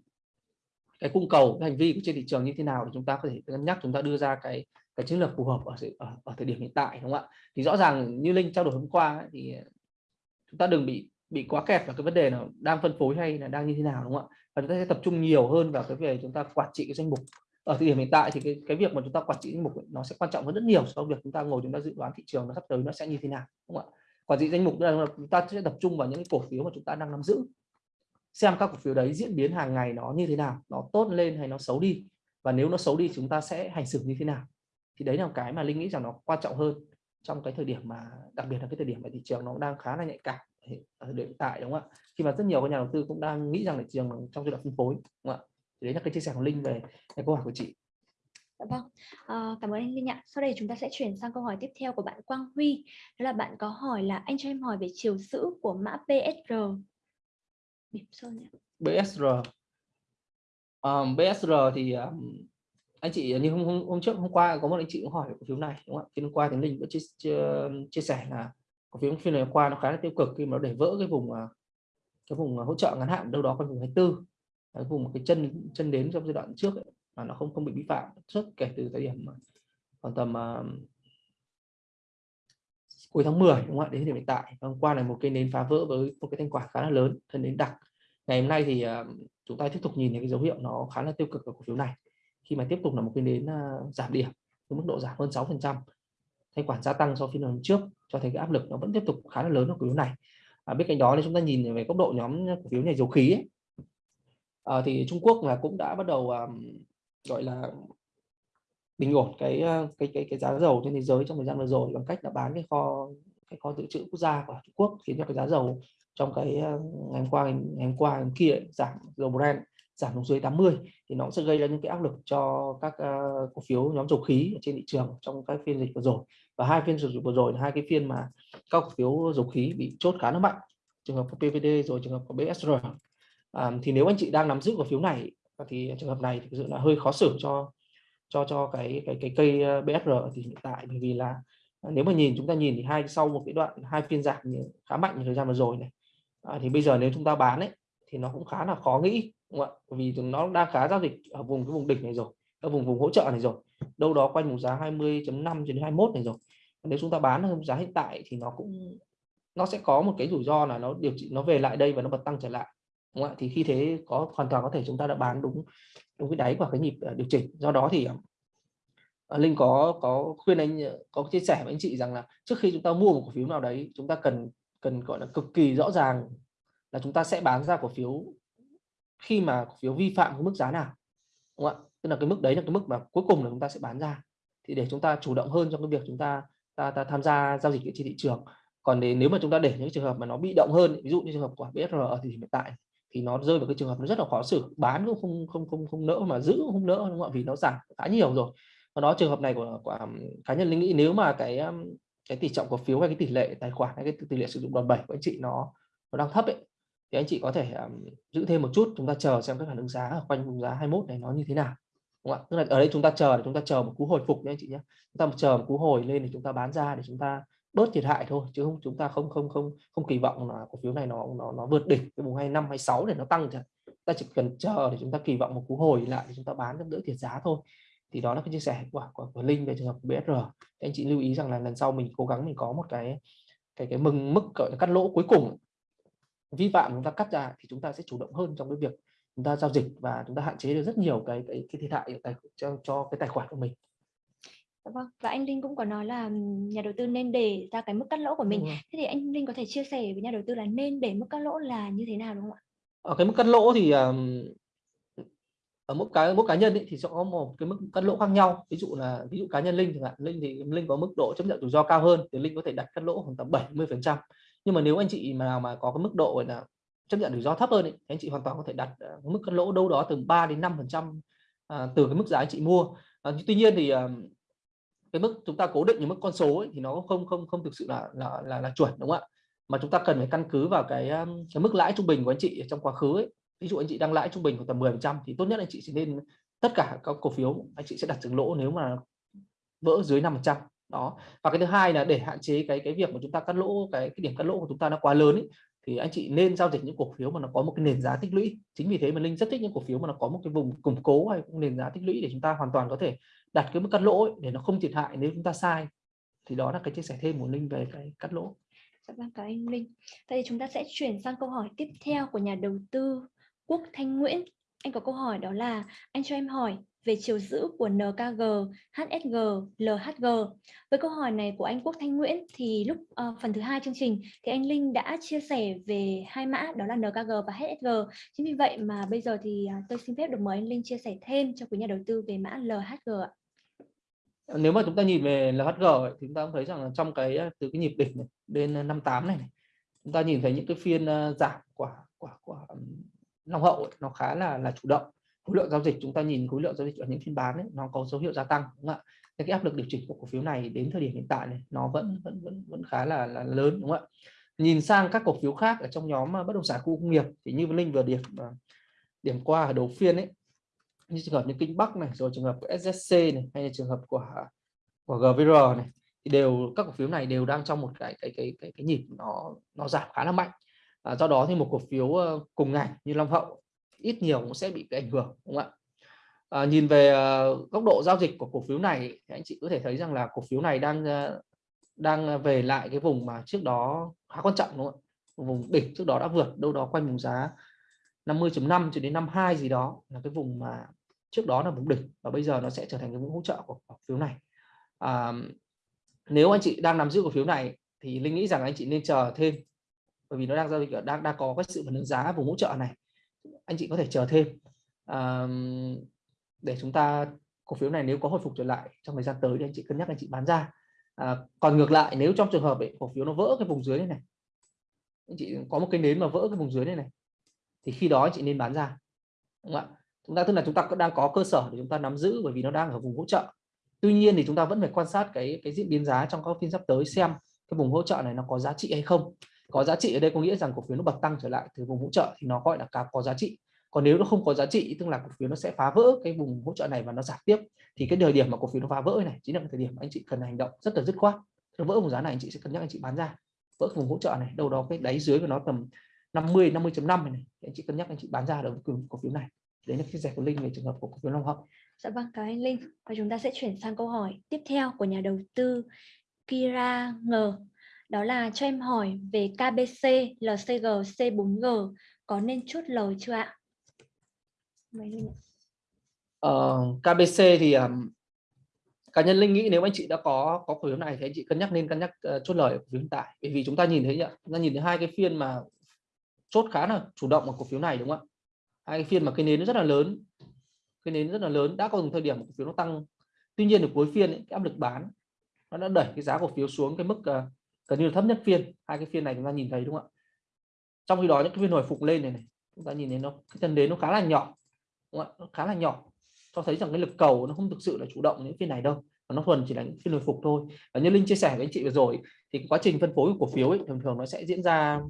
[SPEAKER 2] cái cung cầu cái hành vi của trên thị trường như thế nào để chúng ta có thể cân nhắc chúng ta đưa ra cái cái chiến lược phù hợp ở, ở, ở thời điểm hiện tại đúng không ạ? Thì rõ ràng như linh trao đổi hôm qua ấy, thì ờ, chúng ta đừng bị bị quá kẹt vào cái vấn đề nào đang phân phối hay là đang như thế nào đúng không ạ? Và chúng ta sẽ tập trung nhiều hơn vào cái về chúng ta quản trị cái danh mục. Ở thời điểm hiện tại thì cái cái việc mà chúng ta quản trị danh mục ấy, nó sẽ quan trọng hơn rất nhiều so với việc chúng ta ngồi chúng ta dự đoán thị trường nó sắp tới nó sẽ như thế nào đúng không ạ? Quản trị danh mục là chúng ta sẽ tập trung vào những cái cổ phiếu mà chúng ta đang nắm giữ. Xem các cổ phiếu đấy diễn biến hàng ngày nó như thế nào nó tốt lên hay nó xấu đi. Và nếu nó xấu đi chúng ta sẽ hành xử như thế nào thì đấy là một cái mà linh nghĩ rằng nó quan trọng hơn trong cái thời điểm mà đặc biệt là cái thời điểm mà thị trường nó đang khá là nhạy cảm ở hiện tại đúng không ạ khi mà rất nhiều các nhà đầu tư cũng đang nghĩ rằng thị trường trong giai đoạn phân phối đúng không ạ thì đấy là cái chia sẻ của linh về cái câu hỏi của chị
[SPEAKER 1] Dạ vâng, à, cảm ơn anh Linh ạ. Sau đây chúng ta sẽ chuyển sang câu hỏi tiếp theo của bạn Quang Huy. Đó là bạn có hỏi là anh cho em hỏi về chiều giữ của mã BSR.
[SPEAKER 2] BSR. Um, BSR thì um, anh chị như hôm, hôm, hôm trước hôm qua có một anh chị cũng hỏi cổ phiếu này đúng không ạ? Phiên hôm qua thì Linh cũng chia, chia, chia sẻ là cổ phiếu phiên này hôm qua nó khá là tiêu cực khi mà nó để vỡ cái vùng à, cái vùng à, hỗ trợ ngắn hạn đâu đó quanh vùng 24 cái vùng cái chân chân đến trong giai đoạn trước ấy, mà nó không không bị vi phạm trước kể từ thời điểm khoảng tầm uh, cuối tháng 10 đúng không ạ? Đến điểm hiện tại. Hôm qua là một cái nến phá vỡ với một cái thanh quả khá là lớn thân đến đặc. Ngày hôm nay thì uh, chúng ta tiếp tục nhìn thấy cái dấu hiệu nó khá là tiêu cực ở cổ phiếu này khi mà tiếp tục là một cái nến uh, giảm điểm với mức độ giảm hơn 6 phần trăm thanh khoản gia tăng so với phiên hôm trước cho thấy cái áp lực nó vẫn tiếp tục khá là lớn ở cổ phiếu này. À, bên cạnh đó thì chúng ta nhìn về góc độ nhóm cổ phiếu này dầu khí ấy, à, thì Trung Quốc là cũng đã bắt đầu um, gọi là bình ổn cái à, cái cái cái giá dầu trên thế giới trong thời gian vừa rồi bằng cách là bán cái kho cái kho dự trữ quốc gia của Trung Quốc khiến cho cái giá dầu trong cái ngày hôm qua ngày, hôm qua ngày kia giảm dầu Brent giảm xuống dưới 80 thì nó sẽ gây ra những cái áp lực cho các uh, cổ phiếu nhóm dầu khí ở trên thị trường trong các phiên dịch vừa rồi. Và hai phiên dịch vừa rồi là hai cái phiên mà các cổ phiếu dầu khí bị chốt khá là mạnh trường hợp của PVD rồi trường hợp của BSR à, thì nếu anh chị đang nắm giữ cổ phiếu này thì trường hợp này thì thực sự là hơi khó xử cho cho cho cái cái cái cây ờ, BSR thì hiện tại bởi vì là ờ, nếu mà nhìn chúng ta nhìn thì hai sau một cái đoạn hai phiên giảm khá mạnh thời gian vừa rồi này. À, thì bây giờ nếu chúng ta bán ấy thì nó cũng khá là khó nghĩ, đúng không ạ? Vì nó đang khá giao dịch ở vùng, cái vùng đỉnh này rồi, ở vùng vùng hỗ trợ này rồi, đâu đó quanh vùng giá 20.5 đến 21 này rồi. Nếu chúng ta bán ở giá hiện tại thì nó cũng, nó sẽ có một cái rủi ro là nó điều chỉnh, nó về lại đây và nó bật tăng trở lại, đúng không ạ? Thì khi thế có, hoàn toàn có thể chúng ta đã bán đúng đúng cái đáy của cái nhịp ờ, điều chỉnh. Do đó thì ờ, linh có có khuyên anh, có chia sẻ với anh chị rằng là trước khi chúng ta mua một cổ phiếu nào đấy, chúng ta cần cần, gọi là cực kỳ rõ ràng là chúng ta sẽ bán ra cổ phiếu khi mà cổ phiếu vi phạm cái mức giá nào đúng không ạ? Tức là cái mức đấy là cái mức mà cuối cùng là chúng ta sẽ bán ra. Thì để chúng ta chủ động hơn trong cái việc chúng ta ta, ta tham gia giao dịch trên thị trường. Còn để, nếu mà chúng ta để những trường hợp mà nó bị động hơn ví dụ như trường hợp của BSR ở thì hiện tại thì nó rơi vào cái trường hợp nó rất là khó xử. Bán cũng không không không không nỡ mà giữ cũng không nỡ đúng không ạ? Vì nó giảm khá nhiều rồi. Và đó trường hợp này của, của cá nhân linh nghĩ nếu mà cái cái tỷ trọng cổ phiếu hay cái tỷ lệ tài khoản hay cái tỷ lệ sử dụng đòn bẩy của anh chị nó nó đang thấp ấy thì anh chị có thể um, giữ thêm một chút chúng ta chờ xem các phản ứng giá ở quanh vùng giá 21 này nó như thế nào đúng không ạ? Tức là ở đây chúng ta chờ để chúng ta chờ một cú hồi phục nhé anh chị nhé. Chúng ta chờ một cú hồi lên để chúng ta bán ra để chúng ta bớt thiệt hại thôi chứ không chúng ta không không không không kỳ vọng là cổ phiếu này nó nó nó vượt đỉnh cái vùng 25 26 để nó tăng chẳng ta chỉ cần chờ để chúng ta kỳ vọng một cú hồi lại để chúng ta bán đỡ thiệt giá thôi. Thì đó là cái chia sẻ của của, của Linh về trường hợp của BSR anh chị lưu ý rằng là lần sau mình cố gắng mình có một cái cái cái mừng mức gọi là cắt lỗ cuối cùng vi phạm chúng ta cắt ra thì chúng ta sẽ chủ động hơn trong cái việc chúng ta giao dịch và chúng ta hạn chế được rất nhiều cái cái, cái thiệt hại tài, cho, cho cái tài khoản của mình.
[SPEAKER 1] Dạ vâng và anh Linh cũng có nói là nhà đầu tư nên để ra cái mức cắt lỗ của mình. Thế thì anh Linh có thể chia sẻ với nhà đầu tư là nên để mức cắt lỗ là như thế nào đúng không ạ?
[SPEAKER 2] Ở cái mức cắt lỗ thì ở mức cá mức cá nhân ấy, thì sẽ có một cái mức cắt lỗ khác nhau. Ví dụ là ví dụ cá nhân linh chẳng hạn linh thì linh có mức độ chấp nhận rủi ro cao hơn thì linh có thể đặt cắt lỗ khoảng tầm 70 phần trăm nhưng mà nếu anh chị mà nào mà có cái mức độ gọi là chấp nhận rủi ro thấp hơn ấy, thì anh chị hoàn toàn có thể đặt ờ, mức cắt lỗ đâu đó từ 3 đến 5 phần trăm ờ, từ cái mức giá anh chị mua. À, tuy nhiên thì cái mức chúng ta cố định những mức con số ấy, thì nó không không không thực sự là là là, là chuẩn đúng không ạ? Mà chúng ta cần phải căn cứ vào cái cái mức lãi trung bình của anh chị trong quá khứ ấy. ví dụ anh chị đang lãi trung bình của tầm 10 thì tốt nhất anh chị sẽ nên tất cả các cổ phiếu anh chị sẽ đặt dừng lỗ nếu mà vỡ dưới 5 đó và cái thứ hai là để hạn chế cái cái việc mà chúng ta cắt lỗ cái cái điểm cắt lỗ của chúng ta nó quá lớn ấy, thì anh chị nên giao dịch những cổ phiếu mà nó có một cái nền giá tích lũy chính vì thế mà linh rất thích những cổ phiếu mà nó có một cái vùng củng cố hay nền giá tích lũy để chúng ta hoàn toàn có thể đặt cái mức cắt lỗ ấy, để nó không thiệt hại nếu chúng ta sai thì đó là cái chia sẻ thêm của linh về cái cắt lỗ
[SPEAKER 1] Dạ vâng, cảm ơn anh Linh. Vậy thì chúng ta sẽ chuyển sang câu hỏi tiếp theo của nhà đầu tư Quốc Thanh Nguyễn. Anh có câu hỏi đó là anh cho em hỏi về chiều giữ của NKG, HSG, LHG. Với câu hỏi này của anh Quốc Thanh Nguyễn thì lúc uh, phần thứ hai chương trình thì anh Linh đã chia sẻ về hai mã đó là NKG và HSG. Chính vì vậy mà bây giờ thì uh, tôi xin phép được mời anh Linh chia sẻ thêm cho quý nhà đầu tư về mã LHG ạ.
[SPEAKER 2] Nếu mà chúng ta nhìn về LHG ấy, thì chúng ta cũng thấy rằng là trong cái à, từ cái nhịp đỉnh này, đến à, 58 này, này chúng ta nhìn thấy những cái phiên uh, giảm của của của long hậu ấy, nó khá là là chủ động khối lượng giao dịch chúng ta nhìn khối lượng giao dịch ở những phiên bán ấy, nó có dấu hiệu gia tăng đúng không ạ? Cái áp lực điều chỉnh của cổ phiếu này đến thời điểm hiện tại này nó vẫn vẫn vẫn vẫn khá là, là lớn đúng không ạ? Nhìn sang các cổ phiếu khác ở trong nhóm à, bất động sản khu công nghiệp thì như linh vừa điểm à, điểm qua ở đầu phiên ấy như trường hợp như kinh bắc này rồi trường hợp của SSC này hay là trường hợp của à, của GVR này thì đều các cổ phiếu này đều đang trong một cái cái cái cái, cái nhịp nó nó giảm khá là mạnh. À, do đó thì một cổ phiếu ờ, cùng ngành như Long Hậu ít nhiều cũng sẽ bị cái ảnh hưởng đúng không ạ? À, nhìn về uh, góc độ giao dịch của cổ phiếu này thì anh chị có thể thấy rằng là cổ phiếu này đang uh, đang ờ, về lại cái vùng mà trước đó khá quan trọng đúng không ạ? Vùng đỉnh trước đó đã vượt đâu đó quanh vùng giá 50.5 cho đến 52 gì đó là cái vùng mà trước đó là vùng đỉnh và bây giờ nó sẽ trở thành cái vùng hỗ trợ của cổ phiếu này. À, nếu anh chị đang nắm giữ cổ phiếu này thì linh nghĩ rằng anh chị nên chờ thêm bởi vì nó đang giao dịch đang đang có cái sự phản ứng giá vùng hỗ trợ này anh chị có thể chờ thêm. À, để chúng ta cổ phiếu này nếu có hồi phục trở lại trong thời gian tới thì anh chị cân nhắc anh chị bán ra. À, còn ngược lại nếu trong trường hợp ấy, cổ phiếu nó vỡ cái vùng dưới này này anh chị có một cái nến mà vỡ cái vùng dưới này này thì khi đó anh chị nên bán ra đúng không ạ? Chúng ta tức là chúng ta đang có cơ sở để chúng ta nắm giữ bởi vì nó đang ở vùng hỗ trợ. Tuy nhiên thì chúng ta vẫn phải quan sát cái cái diễn biến giá trong các phiên sắp tới xem cái vùng hỗ trợ này nó có giá trị hay không có giá trị ở đây có nghĩa rằng cổ phiếu nó bật tăng trở lại từ vùng hỗ trợ thì nó gọi là cá có giá trị. Còn nếu nó không có giá trị tức là cổ phiếu nó sẽ phá vỡ cái vùng hỗ trợ này và nó giảm tiếp thì cái thời điểm mà cổ phiếu nó phá vỡ này chính là cái thời điểm mà anh chị cần hành động rất là dứt khoát. Nó vỡ vùng giá này anh chị sẽ cân nhắc anh chị bán ra vỡ vùng hỗ trợ này đâu đó cái đáy dưới của nó tầm 50 50.5 này, này anh chị cân nhắc anh chị bán ra được cổ phiếu này. Đấy là cái giải của linh về trường hợp của cổ phiếu long hậu.
[SPEAKER 1] Dạ vâng cảm ơn anh linh. Và chúng ta sẽ chuyển sang câu hỏi tiếp theo của nhà đầu tư Kira ngờ đó là cho em hỏi về KBC, LCG, C4G có nên chốt lời chưa ạ?
[SPEAKER 2] Uh, ờ, KBC thì um, cá nhân linh nghĩ nếu anh chị đã có có cổ phiếu này thì anh chị cân nhắc nên cân nhắc uh, chốt lời ở cổ phiếu hiện tại. Bởi vì chúng ta nhìn thấy nhá chúng ta nhìn thấy hai cái phiên mà chốt khá là chủ động ở cổ phiếu này đúng không ạ? Hai cái phiên mà cái nến rất là lớn cái nến rất là lớn đã có từng thời điểm cổ phiếu nó tăng. Tuy nhiên ở cuối phiên ấy, cái áp lực bán nó đã đẩy cái giá cổ phiếu xuống cái mức uh, gần như là thấp nhất phiên. Hai cái phiên này chúng ta nhìn thấy đúng không ạ? Trong khi đó những cái phiên hồi phục lên này này chúng ta nhìn thấy nó cái chân đến nó khá là nhỏ đúng không ạ? nó khá là nhỏ. Cho thấy rằng cái lực cầu nó không thực sự là chủ động những phiên này đâu và nó thuần chỉ là những phiên hồi phục thôi. Và như linh chia sẻ với anh chị vừa rồi thì quá trình phân phối của cổ phiếu ấy, thường thường nó sẽ diễn ra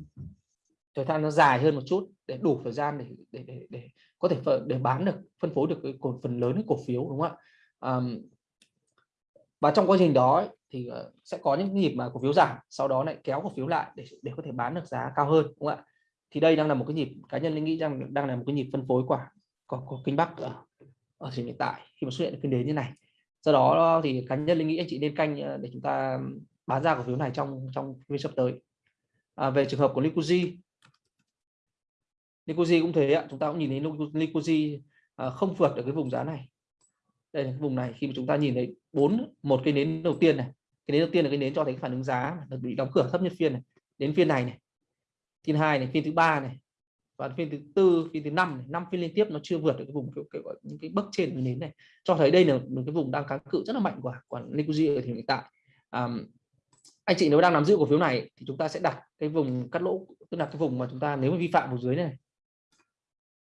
[SPEAKER 2] thời gian nó dài hơn một chút để đủ thời gian để để để, để có thể để bán được phân phối được cái cổ phần lớn cái cổ phiếu đúng không ạ? Um, và trong quá trình đó ấy, thì ờ, sẽ có những nhịp mà cổ phiếu giảm sau đó lại kéo cổ phiếu lại để để có thể bán được giá cao hơn đúng không ạ? Thì đây đang là một cái nhịp cá nhân linh nghĩ rằng đang là một cái nhịp phân phối quả có, có kinh bắc ở ở thời hiện tại khi mà xuất hiện kinh đến như này. Do đó ờ, thì cá nhân linh nghĩ anh chị nên canh ờ, để chúng ta bán ra cổ phiếu này trong trong phiên sắp tới. À, về trường hợp của Liquidzy Liquidzy cũng thế ạ chúng ta cũng nhìn thấy Liquidzy không vượt được cái vùng giá này đây là cái vùng này khi mà chúng ta nhìn thấy bốn một cái nến đầu tiên này cái nến đầu tiên là cái nến cho thấy cái phản ứng giá được bị đóng cửa thấp nhất phiên này đến phiên này này phiên hai này phiên thứ ba này và phiên thứ tư phiên thứ năm năm phiên liên tiếp nó chưa vượt được cái vùng cái, cái, cái, những cái bậc trên của nến này cho thấy đây là một cái vùng đang kháng cự rất là mạnh của của Nikuji ở thời hiện tại. Um, anh chị nếu đang nắm giữ cổ phiếu này thì chúng ta sẽ đặt cái vùng cắt lỗ tức là cái vùng mà chúng ta nếu mà vi phạm vùng dưới này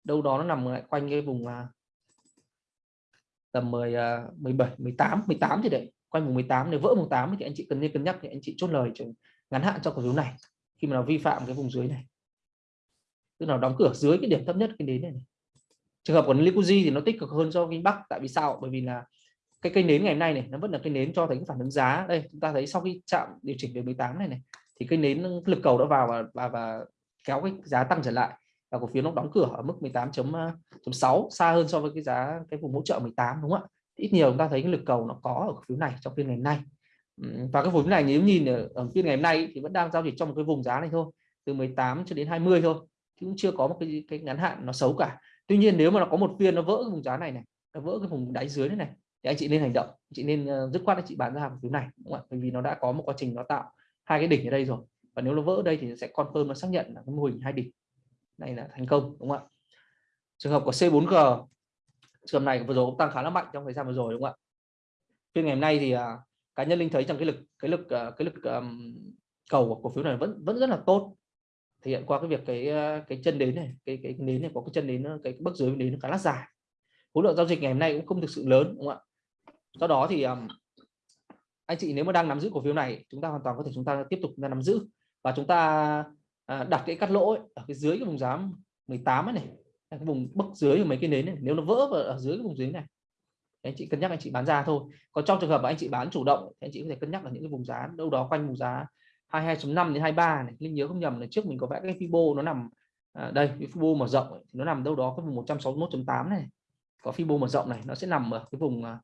[SPEAKER 2] đâu đó nó nằm lại quanh cái vùng à, tầm 10 17 18 18 thì đấy. Quanh vùng 18 nếu vỡ vùng 8 thì anh chị cần nên cân nhắc thì anh chị chốt lời ngắn hạn cho cổ phiếu này. Khi mà nó vi phạm cái vùng dưới này. Tức là đóng cửa dưới cái điểm thấp nhất cái đến này, này. trường hợp của Liquidzy thì nó tích cực hơn so với Bắc tại vì sao? Bởi vì là cái cây nến ngày hôm nay này nó vẫn là cây nến cho thấy cái phản ứng giá. Đây chúng ta thấy sau khi chạm điều chỉnh về 18 này này thì cây nến lực cầu đã vào và và, và kéo cái giá tăng trở lại và cổ phiếu nó đóng cửa ở mức 18.6 à, xa hơn so với cái giá cái vùng hỗ trợ 18 đúng không ạ? Ít nhiều chúng ta thấy cái lực cầu nó có ở cổ phiếu này trong phiên ngày hôm nay. Và cái vùng này nếu nhìn ở, ở phiên ngày hôm nay thì vẫn đang giao dịch trong một cái vùng giá này thôi từ 18 cho đến 20 thôi chứ cũng chưa có một cái cái ngắn hạn nó xấu cả. Tuy nhiên nếu mà nó có một phiên nó vỡ cái vùng giá này này nó vỡ cái vùng đáy dưới này này thì anh chị nên hành động chị nên ờ, dứt khoát anh chị bán ra cổ phiếu này đúng không ạ? Bởi vì nó đã có một quá trình nó tạo hai cái đỉnh ở đây rồi và nếu nó vỡ ở đây thì sẽ confirm nó xác nhận là cái mô hình hai đỉnh này là thành công đúng không ạ? Trường hợp của C4G trường hợp này vừa rồi cũng tăng khá là mạnh trong thời gian vừa rồi đúng không ạ? Phiên ngày hôm nay thì uh, cá nhân linh thấy rằng cái lực cái lực uh, cái lực um, cầu của cổ phiếu này vẫn vẫn rất là tốt. Thể hiện qua cái việc cái à, cái chân đến này cái cái nến này có cái chân đến cái, cái bước dưới đến nó khá là dài. Khối lượng giao dịch ngày hôm nay cũng không thực sự lớn đúng không ạ? Do đó thì um, anh chị nếu mà đang nắm giữ cổ phiếu này chúng ta hoàn toàn có thể chúng ta tiếp tục nắm giữ. Và chúng ta à, đặt cái cắt lỗ ấy, ở cái dưới cái vùng giá 18 ấy này cái vùng bức dưới của mấy cái nến này nếu nó vỡ vào ở dưới cái vùng dưới này. Anh chị cân nhắc anh chị bán ra thôi. Còn trong trường hợp mà anh chị bán chủ động thì anh chị có thể cân nhắc ở những cái vùng giá đâu đó quanh vùng giá 22.5 đến 23 này. Linh nhớ không nhầm là trước mình có vẽ cái Fibo nó nằm à, đây cái Fibo mở rộng ấy, thì nó nằm đâu đó cái vùng 161.8 này. Có Fibo mở rộng này nó sẽ nằm ở cái vùng à,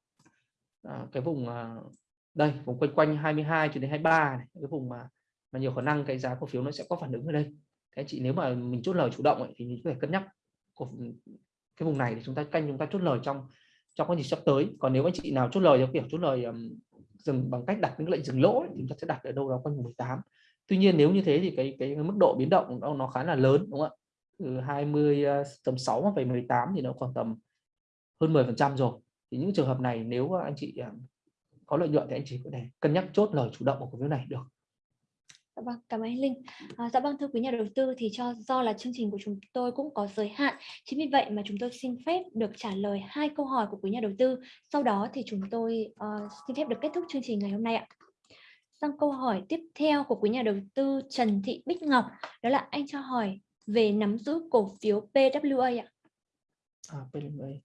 [SPEAKER 2] à cái vùng à, đây vùng quanh quanh 22 cho đến 23 này cái vùng mà mà nhiều khả năng cái giá cổ phiếu nó sẽ có phản ứng ở đây. Thế chị nếu mà mình chốt lời chủ động ấy, thì mình có thể cân nhắc cái vùng này thì chúng ta canh chúng ta chốt lời trong trong cái gì sắp tới. Còn nếu anh chị nào chốt lời theo kiểu chốt lời um, dừng bằng cách đặt những lệnh dừng lỗ thì chúng ta sẽ đặt ở đâu đó quanh 18 tuy nhiên nếu như thế thì cái cái mức độ biến động nó, nó khá là lớn đúng không ạ? Từ 20 ờ, tầm 6 về 18 thì nó khoảng tầm hơn 10 phần trăm rồi. Thì những trường hợp này nếu anh chị có lợi nhuận thì anh chị có thể cân nhắc chốt lời chủ động của cổ phiếu này được.
[SPEAKER 1] Dạ vâng, cảm ơn anh Linh. À, dạ vâng thưa quý nhà đầu tư thì cho do là chương trình của chúng tôi cũng có giới hạn, chính vì vậy mà chúng tôi xin phép được trả lời hai câu hỏi của quý nhà đầu tư. Sau đó thì chúng tôi uh, xin phép được kết thúc chương trình ngày hôm nay ạ. Sang câu hỏi tiếp theo của quý nhà đầu tư Trần Thị Bích Ngọc, đó là anh cho hỏi về nắm giữ cổ phiếu PWA ạ.
[SPEAKER 2] À, PWA.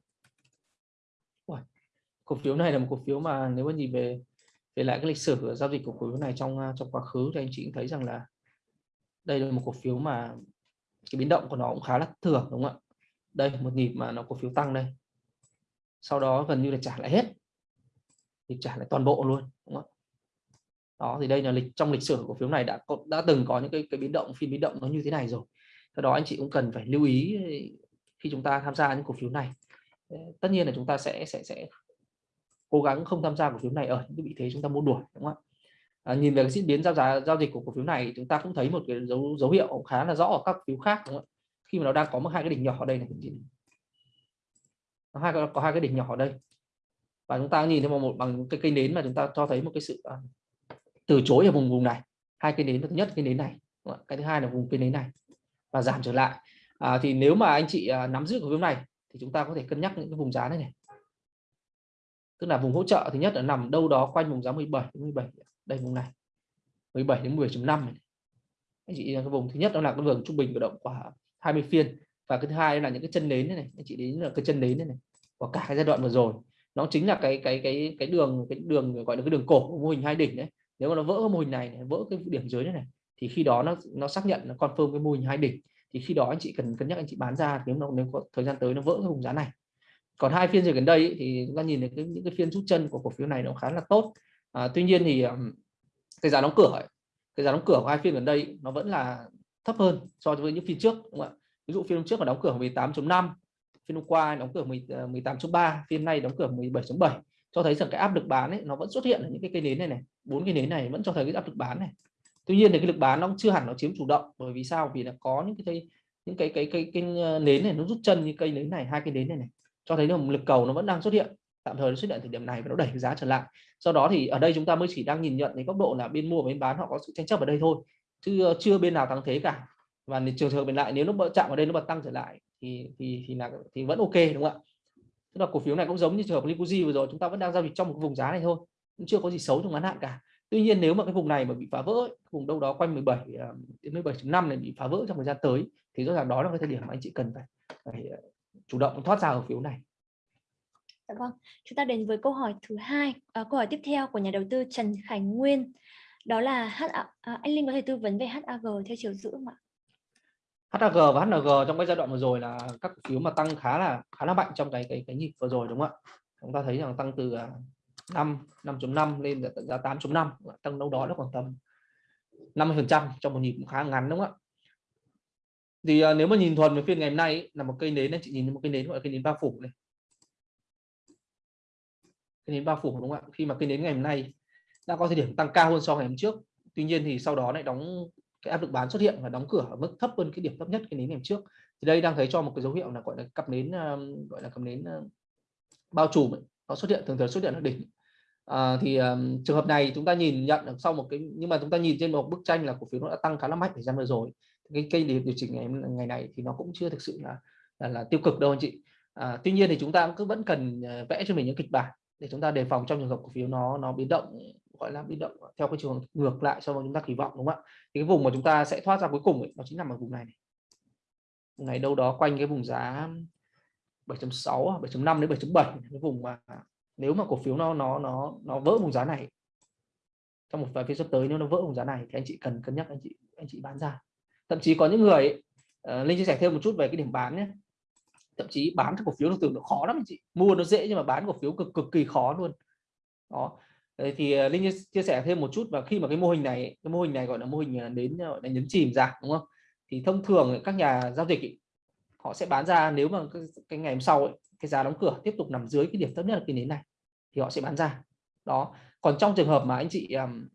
[SPEAKER 2] Cổ phiếu này là một cổ phiếu mà nếu mà nhìn về về lại cái lịch sử giao dịch của cổ phiếu này trong à, trong quá khứ thì anh chị cũng thấy rằng là đây là một cổ phiếu mà cái biến động của nó cũng khá là thường đúng không ạ? Đây một nhịp mà nó cổ phiếu tăng đây. Sau đó gần như là trả lại hết. Thì trả lại toàn bộ luôn đúng không ạ? Đó thì đây là lịch trong lịch sử cổ phiếu này đã có, đã từng có những cái cái biến động phiên biến động nó như thế này rồi. Do đó anh chị cũng cần phải lưu ý khi chúng ta tham gia những cổ phiếu này. Tất nhiên là chúng ta sẽ sẽ sẽ cố gắng không tham gia cổ phiếu này ở những cái vị thế chúng ta muốn đuổi đúng không ạ? À, nhìn về diễn biến giao giá giao dịch của cổ phiếu này chúng ta cũng thấy một cái dấu dấu hiệu khá là rõ ở các phiếu khác đúng không ạ? Khi mà nó đang có một hai cái đỉnh nhỏ ở đây này có hai có hai cái đỉnh nhỏ ở đây. Và chúng ta nhìn thấy một bằng cái cây nến mà chúng ta cho thấy một cái sự uh, từ chối ở vùng vùng này. Hai cây nến thứ nhất cây nến này cái thứ hai là vùng cây nến này. Và giảm trở lại. À, thì nếu mà anh chị uh, nắm giữ cổ phiếu này thì chúng ta có thể cân nhắc những cái vùng giá này này tức là vùng hỗ trợ thứ nhất là nằm đâu đó quanh vùng giá 17 đến 17 đây vùng này. 17 đến 10.5 anh chị cái vùng thứ nhất đó là cái vùng trung bình của động của 20 phiên. Và cái thứ hai là những cái chân nến này, này. Anh chị đến là cái chân nến này, này. Của cả cái giai đoạn vừa rồi. Nó chính là cái cái cái cái đường cái đường gọi là cái đường cổ của mô hình hai đỉnh đấy. Nếu mà nó vỡ cái mô hình này, này vỡ cái điểm dưới này, này thì khi đó nó nó xác nhận nó confirm cái mô hình hai đỉnh. Thì khi đó anh chị cần cân nhắc anh chị bán ra nếu nó nếu có thời gian tới nó vỡ cái vùng giá này còn hai phiên giờ gần đây thì chúng ta nhìn thấy cái, những cái phiên rút chân của cổ phiếu này nó khá là tốt. À, tuy nhiên thì cái giá đóng cửa ấy, cái giá đóng cửa của hai phiên gần đây nó vẫn là thấp hơn so với những phiên trước đúng không ạ? Ví dụ phiên trước mà đóng cửa 18.5 phiên hôm qua đóng cửa 18.3 ờ, phiên nay đóng cửa 17.7 cho thấy rằng cái áp lực bán ấy nó vẫn xuất hiện ở những cái cây nến này này bốn cây nến này vẫn cho thấy cái áp lực bán này. Tuy nhiên thì cái lực bán nó chưa hẳn nó chiếm chủ động bởi vì sao? Vì là có những cái những cái cái cái, cái, cái nến này nó rút chân như cây nến này hai cây nến này này cho thấy là một lực cầu nó vẫn đang xuất hiện. Tạm thời nó xuất hiện thời điểm này và nó đẩy giá trở lại. Sau đó thì ở đây chúng ta mới chỉ đang nhìn nhận đến góc độ là bên mua và bên bán họ có sự tranh chấp ở đây thôi. Chứ ờ, chưa bên nào thắng thế cả. Và trường hợp bên lại nếu nó chạm ở đây nó bật tăng trở lại thì thì thì là thì vẫn ok đúng không ạ? Tức là cổ phiếu này cũng giống như trường hợp Liquidzy vừa rồi chúng ta vẫn đang giao dịch trong một vùng giá này thôi cũng chưa có gì xấu trong ngắn hạn cả. Tuy nhiên nếu mà cái vùng này mà bị phá vỡ vùng đâu đó quanh 17 ờ, đến 17.5 này bị phá vỡ trong thời gian tới thì rõ ràng đó là cái thời điểm mà anh chị cần phải, phải ờ, chủ động thoát ra cổ phiếu này.
[SPEAKER 1] Dạ vâng, chúng ta đến với câu hỏi thứ hai, à, câu hỏi tiếp theo của nhà đầu tư Trần Khánh Nguyên. Đó là H à, anh Linh có thể tư vấn về HAG theo chiều giữ không ạ?
[SPEAKER 2] HAG và HNG trong cái giai đoạn vừa rồi là các cổ phiếu mà tăng khá là khá là mạnh trong cái cái cái nhịp vừa rồi đúng không ạ? Chúng ta thấy rằng tăng từ 5 à, 5.5 lên tận ra 8.5, tăng đâu đó nó khoảng tầm 50% trong một nhịp khá ngắn đúng không ạ? Thì uh, nếu mà nhìn thuần về phiên ngày hôm nay ấy, là một cây nến này chị nhìn một cây nến gọi là cây nến bao phủ này. Cây nến bao phủ đúng không ạ? Khi mà cây nến ngày hôm nay đã có thời điểm tăng cao hơn so ngày hôm trước tuy nhiên thì sau đó lại đóng cái áp lực bán xuất hiện và đóng cửa ở mức thấp hơn cái điểm thấp nhất cái nến ngày hôm trước. Thì đây đang thấy cho một cái dấu hiệu là gọi là cặp nến à, gọi là cặp nến à, bao trùm ấy. nó xuất hiện thường thường xuất hiện ở đỉnh. À, thì um, trường hợp này chúng ta nhìn nhận được sau một cái nhưng mà chúng ta nhìn trên một bức tranh là cổ phiếu nó đã tăng khá là mạnh thời gian vừa rồi cái cây điều chỉnh ngày ngày này thì nó cũng chưa thực sự là là, là tiêu cực đâu anh chị. À, tuy nhiên thì chúng ta cứ vẫn cần à, vẽ cho mình những kịch bản để chúng ta đề phòng trong trường hợp cổ phiếu nó nó biến động gọi là biến động theo cái trường ngược lại so với chúng ta kỳ vọng đúng không ạ? Thì cái vùng mà chúng ta sẽ thoát ra cuối cùng ấy, nó chính nằm ở vùng này, này. Vùng này đâu đó quanh cái vùng giá 7.6 7.5 à, đến 7.7 cái vùng mà nếu mà cổ phiếu nó nó nó nó vỡ vùng giá này trong một vài phiên sắp tới nếu nó vỡ vùng giá này thì anh chị cần cân nhắc anh chị anh chị bán ra thậm chí có những người uh, linh chia sẻ thêm một chút về cái điểm bán nhé. Thậm chí bán cái cổ phiếu đầu tưởng nó khó lắm anh chị. Mua nó dễ nhưng mà bán cổ phiếu cực cực kỳ khó luôn. Đó. Thì uh, linh chia sẻ thêm một chút và khi mà cái mô hình này cái mô hình này gọi là mô hình ờ, đến gọi là nhấn chìm ra đúng không? Thì thông thường các nhà giao dịch ý, họ sẽ bán ra nếu mà cái, cái ngày hôm sau ấy, cái giá đóng cửa tiếp tục nằm dưới cái điểm thấp nhất là cái nến này thì họ sẽ bán ra. Đó. Còn trong trường hợp mà anh chị um,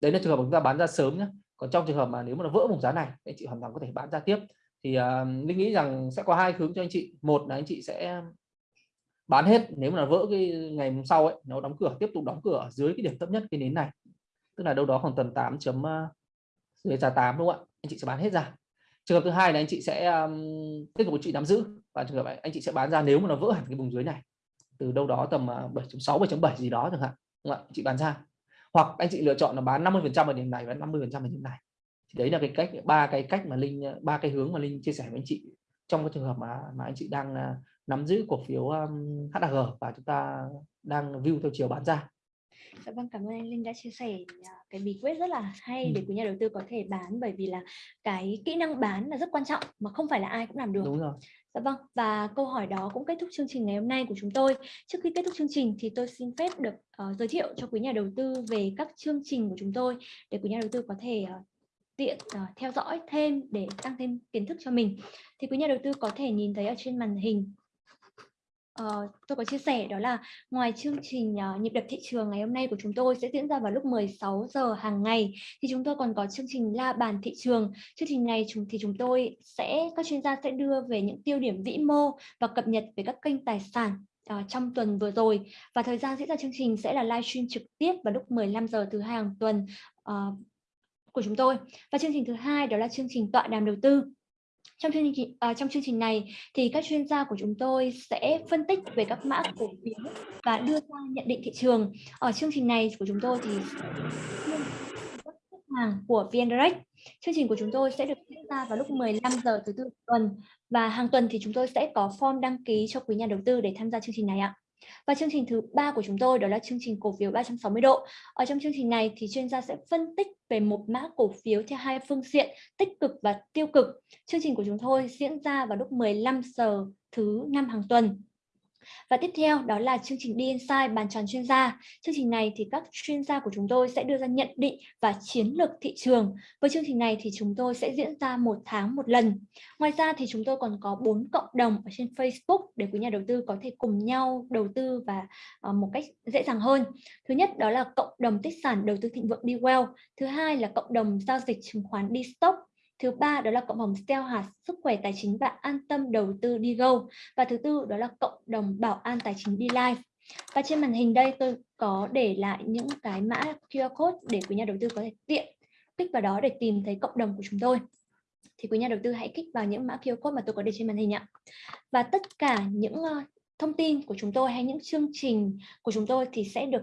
[SPEAKER 2] đấy là trường hợp chúng ta bán ra sớm nhé còn trong trường hợp mà nếu mà nó vỡ vùng giá này anh chị hoàn toàn có thể bán ra tiếp. Thì uh, linh nghĩ rằng sẽ có hai hướng cho anh chị. Một là anh chị sẽ bán hết nếu mà vỡ cái ngày hôm sau ấy nó đóng cửa tiếp tục đóng cửa ở dưới cái điểm thấp nhất cái nến này. Tức là đâu đó khoảng tầm 8 chấm à, dưới giá 8 đúng không ạ? Anh chị sẽ bán hết ra. Trường hợp thứ hai là anh chị sẽ um, tiếp tục chị nắm giữ. Và trường hợp anh chị sẽ bán ra nếu mà nó vỡ hẳn cái vùng dưới này. Từ đâu đó tầm à, 7.6 7.7 gì đó chẳng hạn đúng không ạ? Chị bán ra hoặc anh chị lựa chọn là bán 50 phần trăm ở điểm này và 50 phần trăm ở điểm này thì đấy là cái cách ba cái cách mà linh ba cái hướng mà linh chia sẻ với anh chị trong cái trường hợp mà mà anh chị đang uh, nắm giữ cổ phiếu um, HAG và chúng ta đang view theo chiều bán ra
[SPEAKER 1] Dạ vâng, cảm ơn anh Linh đã chia sẻ à, cái bí quyết rất là hay để quý nhà đầu tư có thể bán bởi vì là cái kỹ năng bán là rất quan trọng mà không phải là ai cũng làm được.
[SPEAKER 2] Đúng rồi.
[SPEAKER 1] Dạ vâng, và câu hỏi đó cũng kết thúc chương trình ngày hôm nay của chúng tôi. Trước khi kết thúc chương trình thì tôi xin phép được uh, giới thiệu cho quý nhà đầu tư về các chương trình của chúng tôi để quý nhà đầu tư có thể uh, tiện uh, theo dõi thêm để tăng thêm kiến thức cho mình. Thì quý nhà đầu tư có thể nhìn thấy ở trên màn hình Uh, tôi có chia sẻ đó là ngoài chương trình uh, nhịp đập thị trường ngày hôm nay của chúng tôi sẽ diễn ra vào lúc 16 giờ hàng ngày thì chúng tôi còn có chương trình la bàn thị trường. Chương trình này chúng thì chúng tôi sẽ các chuyên gia sẽ đưa về những tiêu điểm vĩ mô và cập nhật về các kênh tài sản uh, trong tuần vừa rồi. Và thời gian diễn ra chương trình sẽ là livestream trực tiếp vào lúc 15 giờ thứ hai hàng tuần uh, của chúng tôi. Và chương trình thứ hai đó là chương trình tọa đàm đầu tư trong chương trình uh, trong chương trình này thì các chuyên gia của chúng tôi sẽ phân tích về các mã cổ phiếu và đưa ra nhận định thị trường. Ở chương trình này của chúng tôi thì khách hàng của VN Direct chương trình của chúng tôi sẽ được diễn ra vào lúc 15 giờ thứ tư tuần và hàng tuần thì chúng tôi sẽ có form đăng ký cho quý nhà đầu tư để tham gia chương trình này ạ và chương trình thứ ba của chúng tôi đó là chương trình cổ phiếu 360 độ. Ở trong chương trình này thì chuyên gia sẽ phân tích về một mã cổ phiếu theo hai phương diện, tích cực và tiêu cực. Chương trình của chúng tôi diễn ra vào lúc 15 giờ thứ năm hàng tuần. Và tiếp theo đó là chương trình đi inside bàn tròn chuyên gia. Chương trình này thì các chuyên gia của chúng tôi sẽ đưa ra nhận định và chiến lược thị trường. Với chương trình này thì chúng tôi sẽ diễn ra một tháng một lần. Ngoài ra thì chúng tôi còn có bốn cộng đồng ở trên Facebook để quý nhà đầu tư có thể cùng nhau đầu tư và uh, một cách dễ dàng hơn. Thứ nhất đó là cộng đồng tích sản đầu tư thịnh vượng đi well. Thứ hai là cộng đồng giao dịch chứng khoán đi stock Thứ ba đó là cộng đồng Steel hạt sức khỏe tài chính và an tâm đầu tư đi go. Và thứ tư đó là cộng đồng bảo an tài chính đi live. Và trên màn hình đây tôi có để lại những cái mã QR code để quý nhà đầu tư có thể tiện kích vào đó để tìm thấy cộng đồng của chúng tôi. Thì quý nhà đầu tư hãy kích vào những mã QR code mà tôi có để trên màn hình ạ. Và tất cả những ờ, thông tin của chúng tôi hay những chương trình của chúng tôi thì sẽ được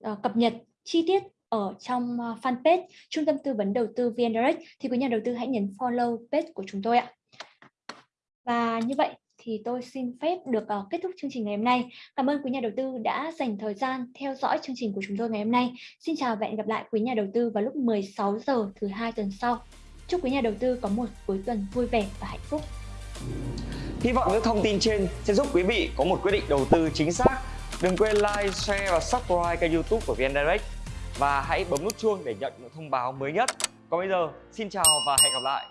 [SPEAKER 1] ờ, cập nhật chi tiết ở trong ờ, fanpage Trung tâm Tư vấn Đầu tư VN Direct thì quý nhà đầu tư hãy nhấn follow page của chúng tôi ạ. Và như vậy thì tôi xin phép được uh, kết thúc chương trình ngày hôm nay. Cảm ơn quý nhà đầu tư đã dành thời gian theo dõi chương trình của chúng tôi ngày hôm nay. Xin chào và hẹn gặp lại quý nhà đầu tư vào lúc 16 giờ thứ hai tuần sau. Chúc quý nhà đầu tư có một cuối tuần vui vẻ và hạnh phúc.
[SPEAKER 3] Hy vọng những thông tin trên sẽ giúp quý vị có một quyết định đầu tư chính xác. Đừng quên like, share và subscribe kênh youtube của VN Direct và hãy bấm nút chuông để nhận những thông báo mới nhất. Còn bây giờ, xin chào và hẹn gặp lại.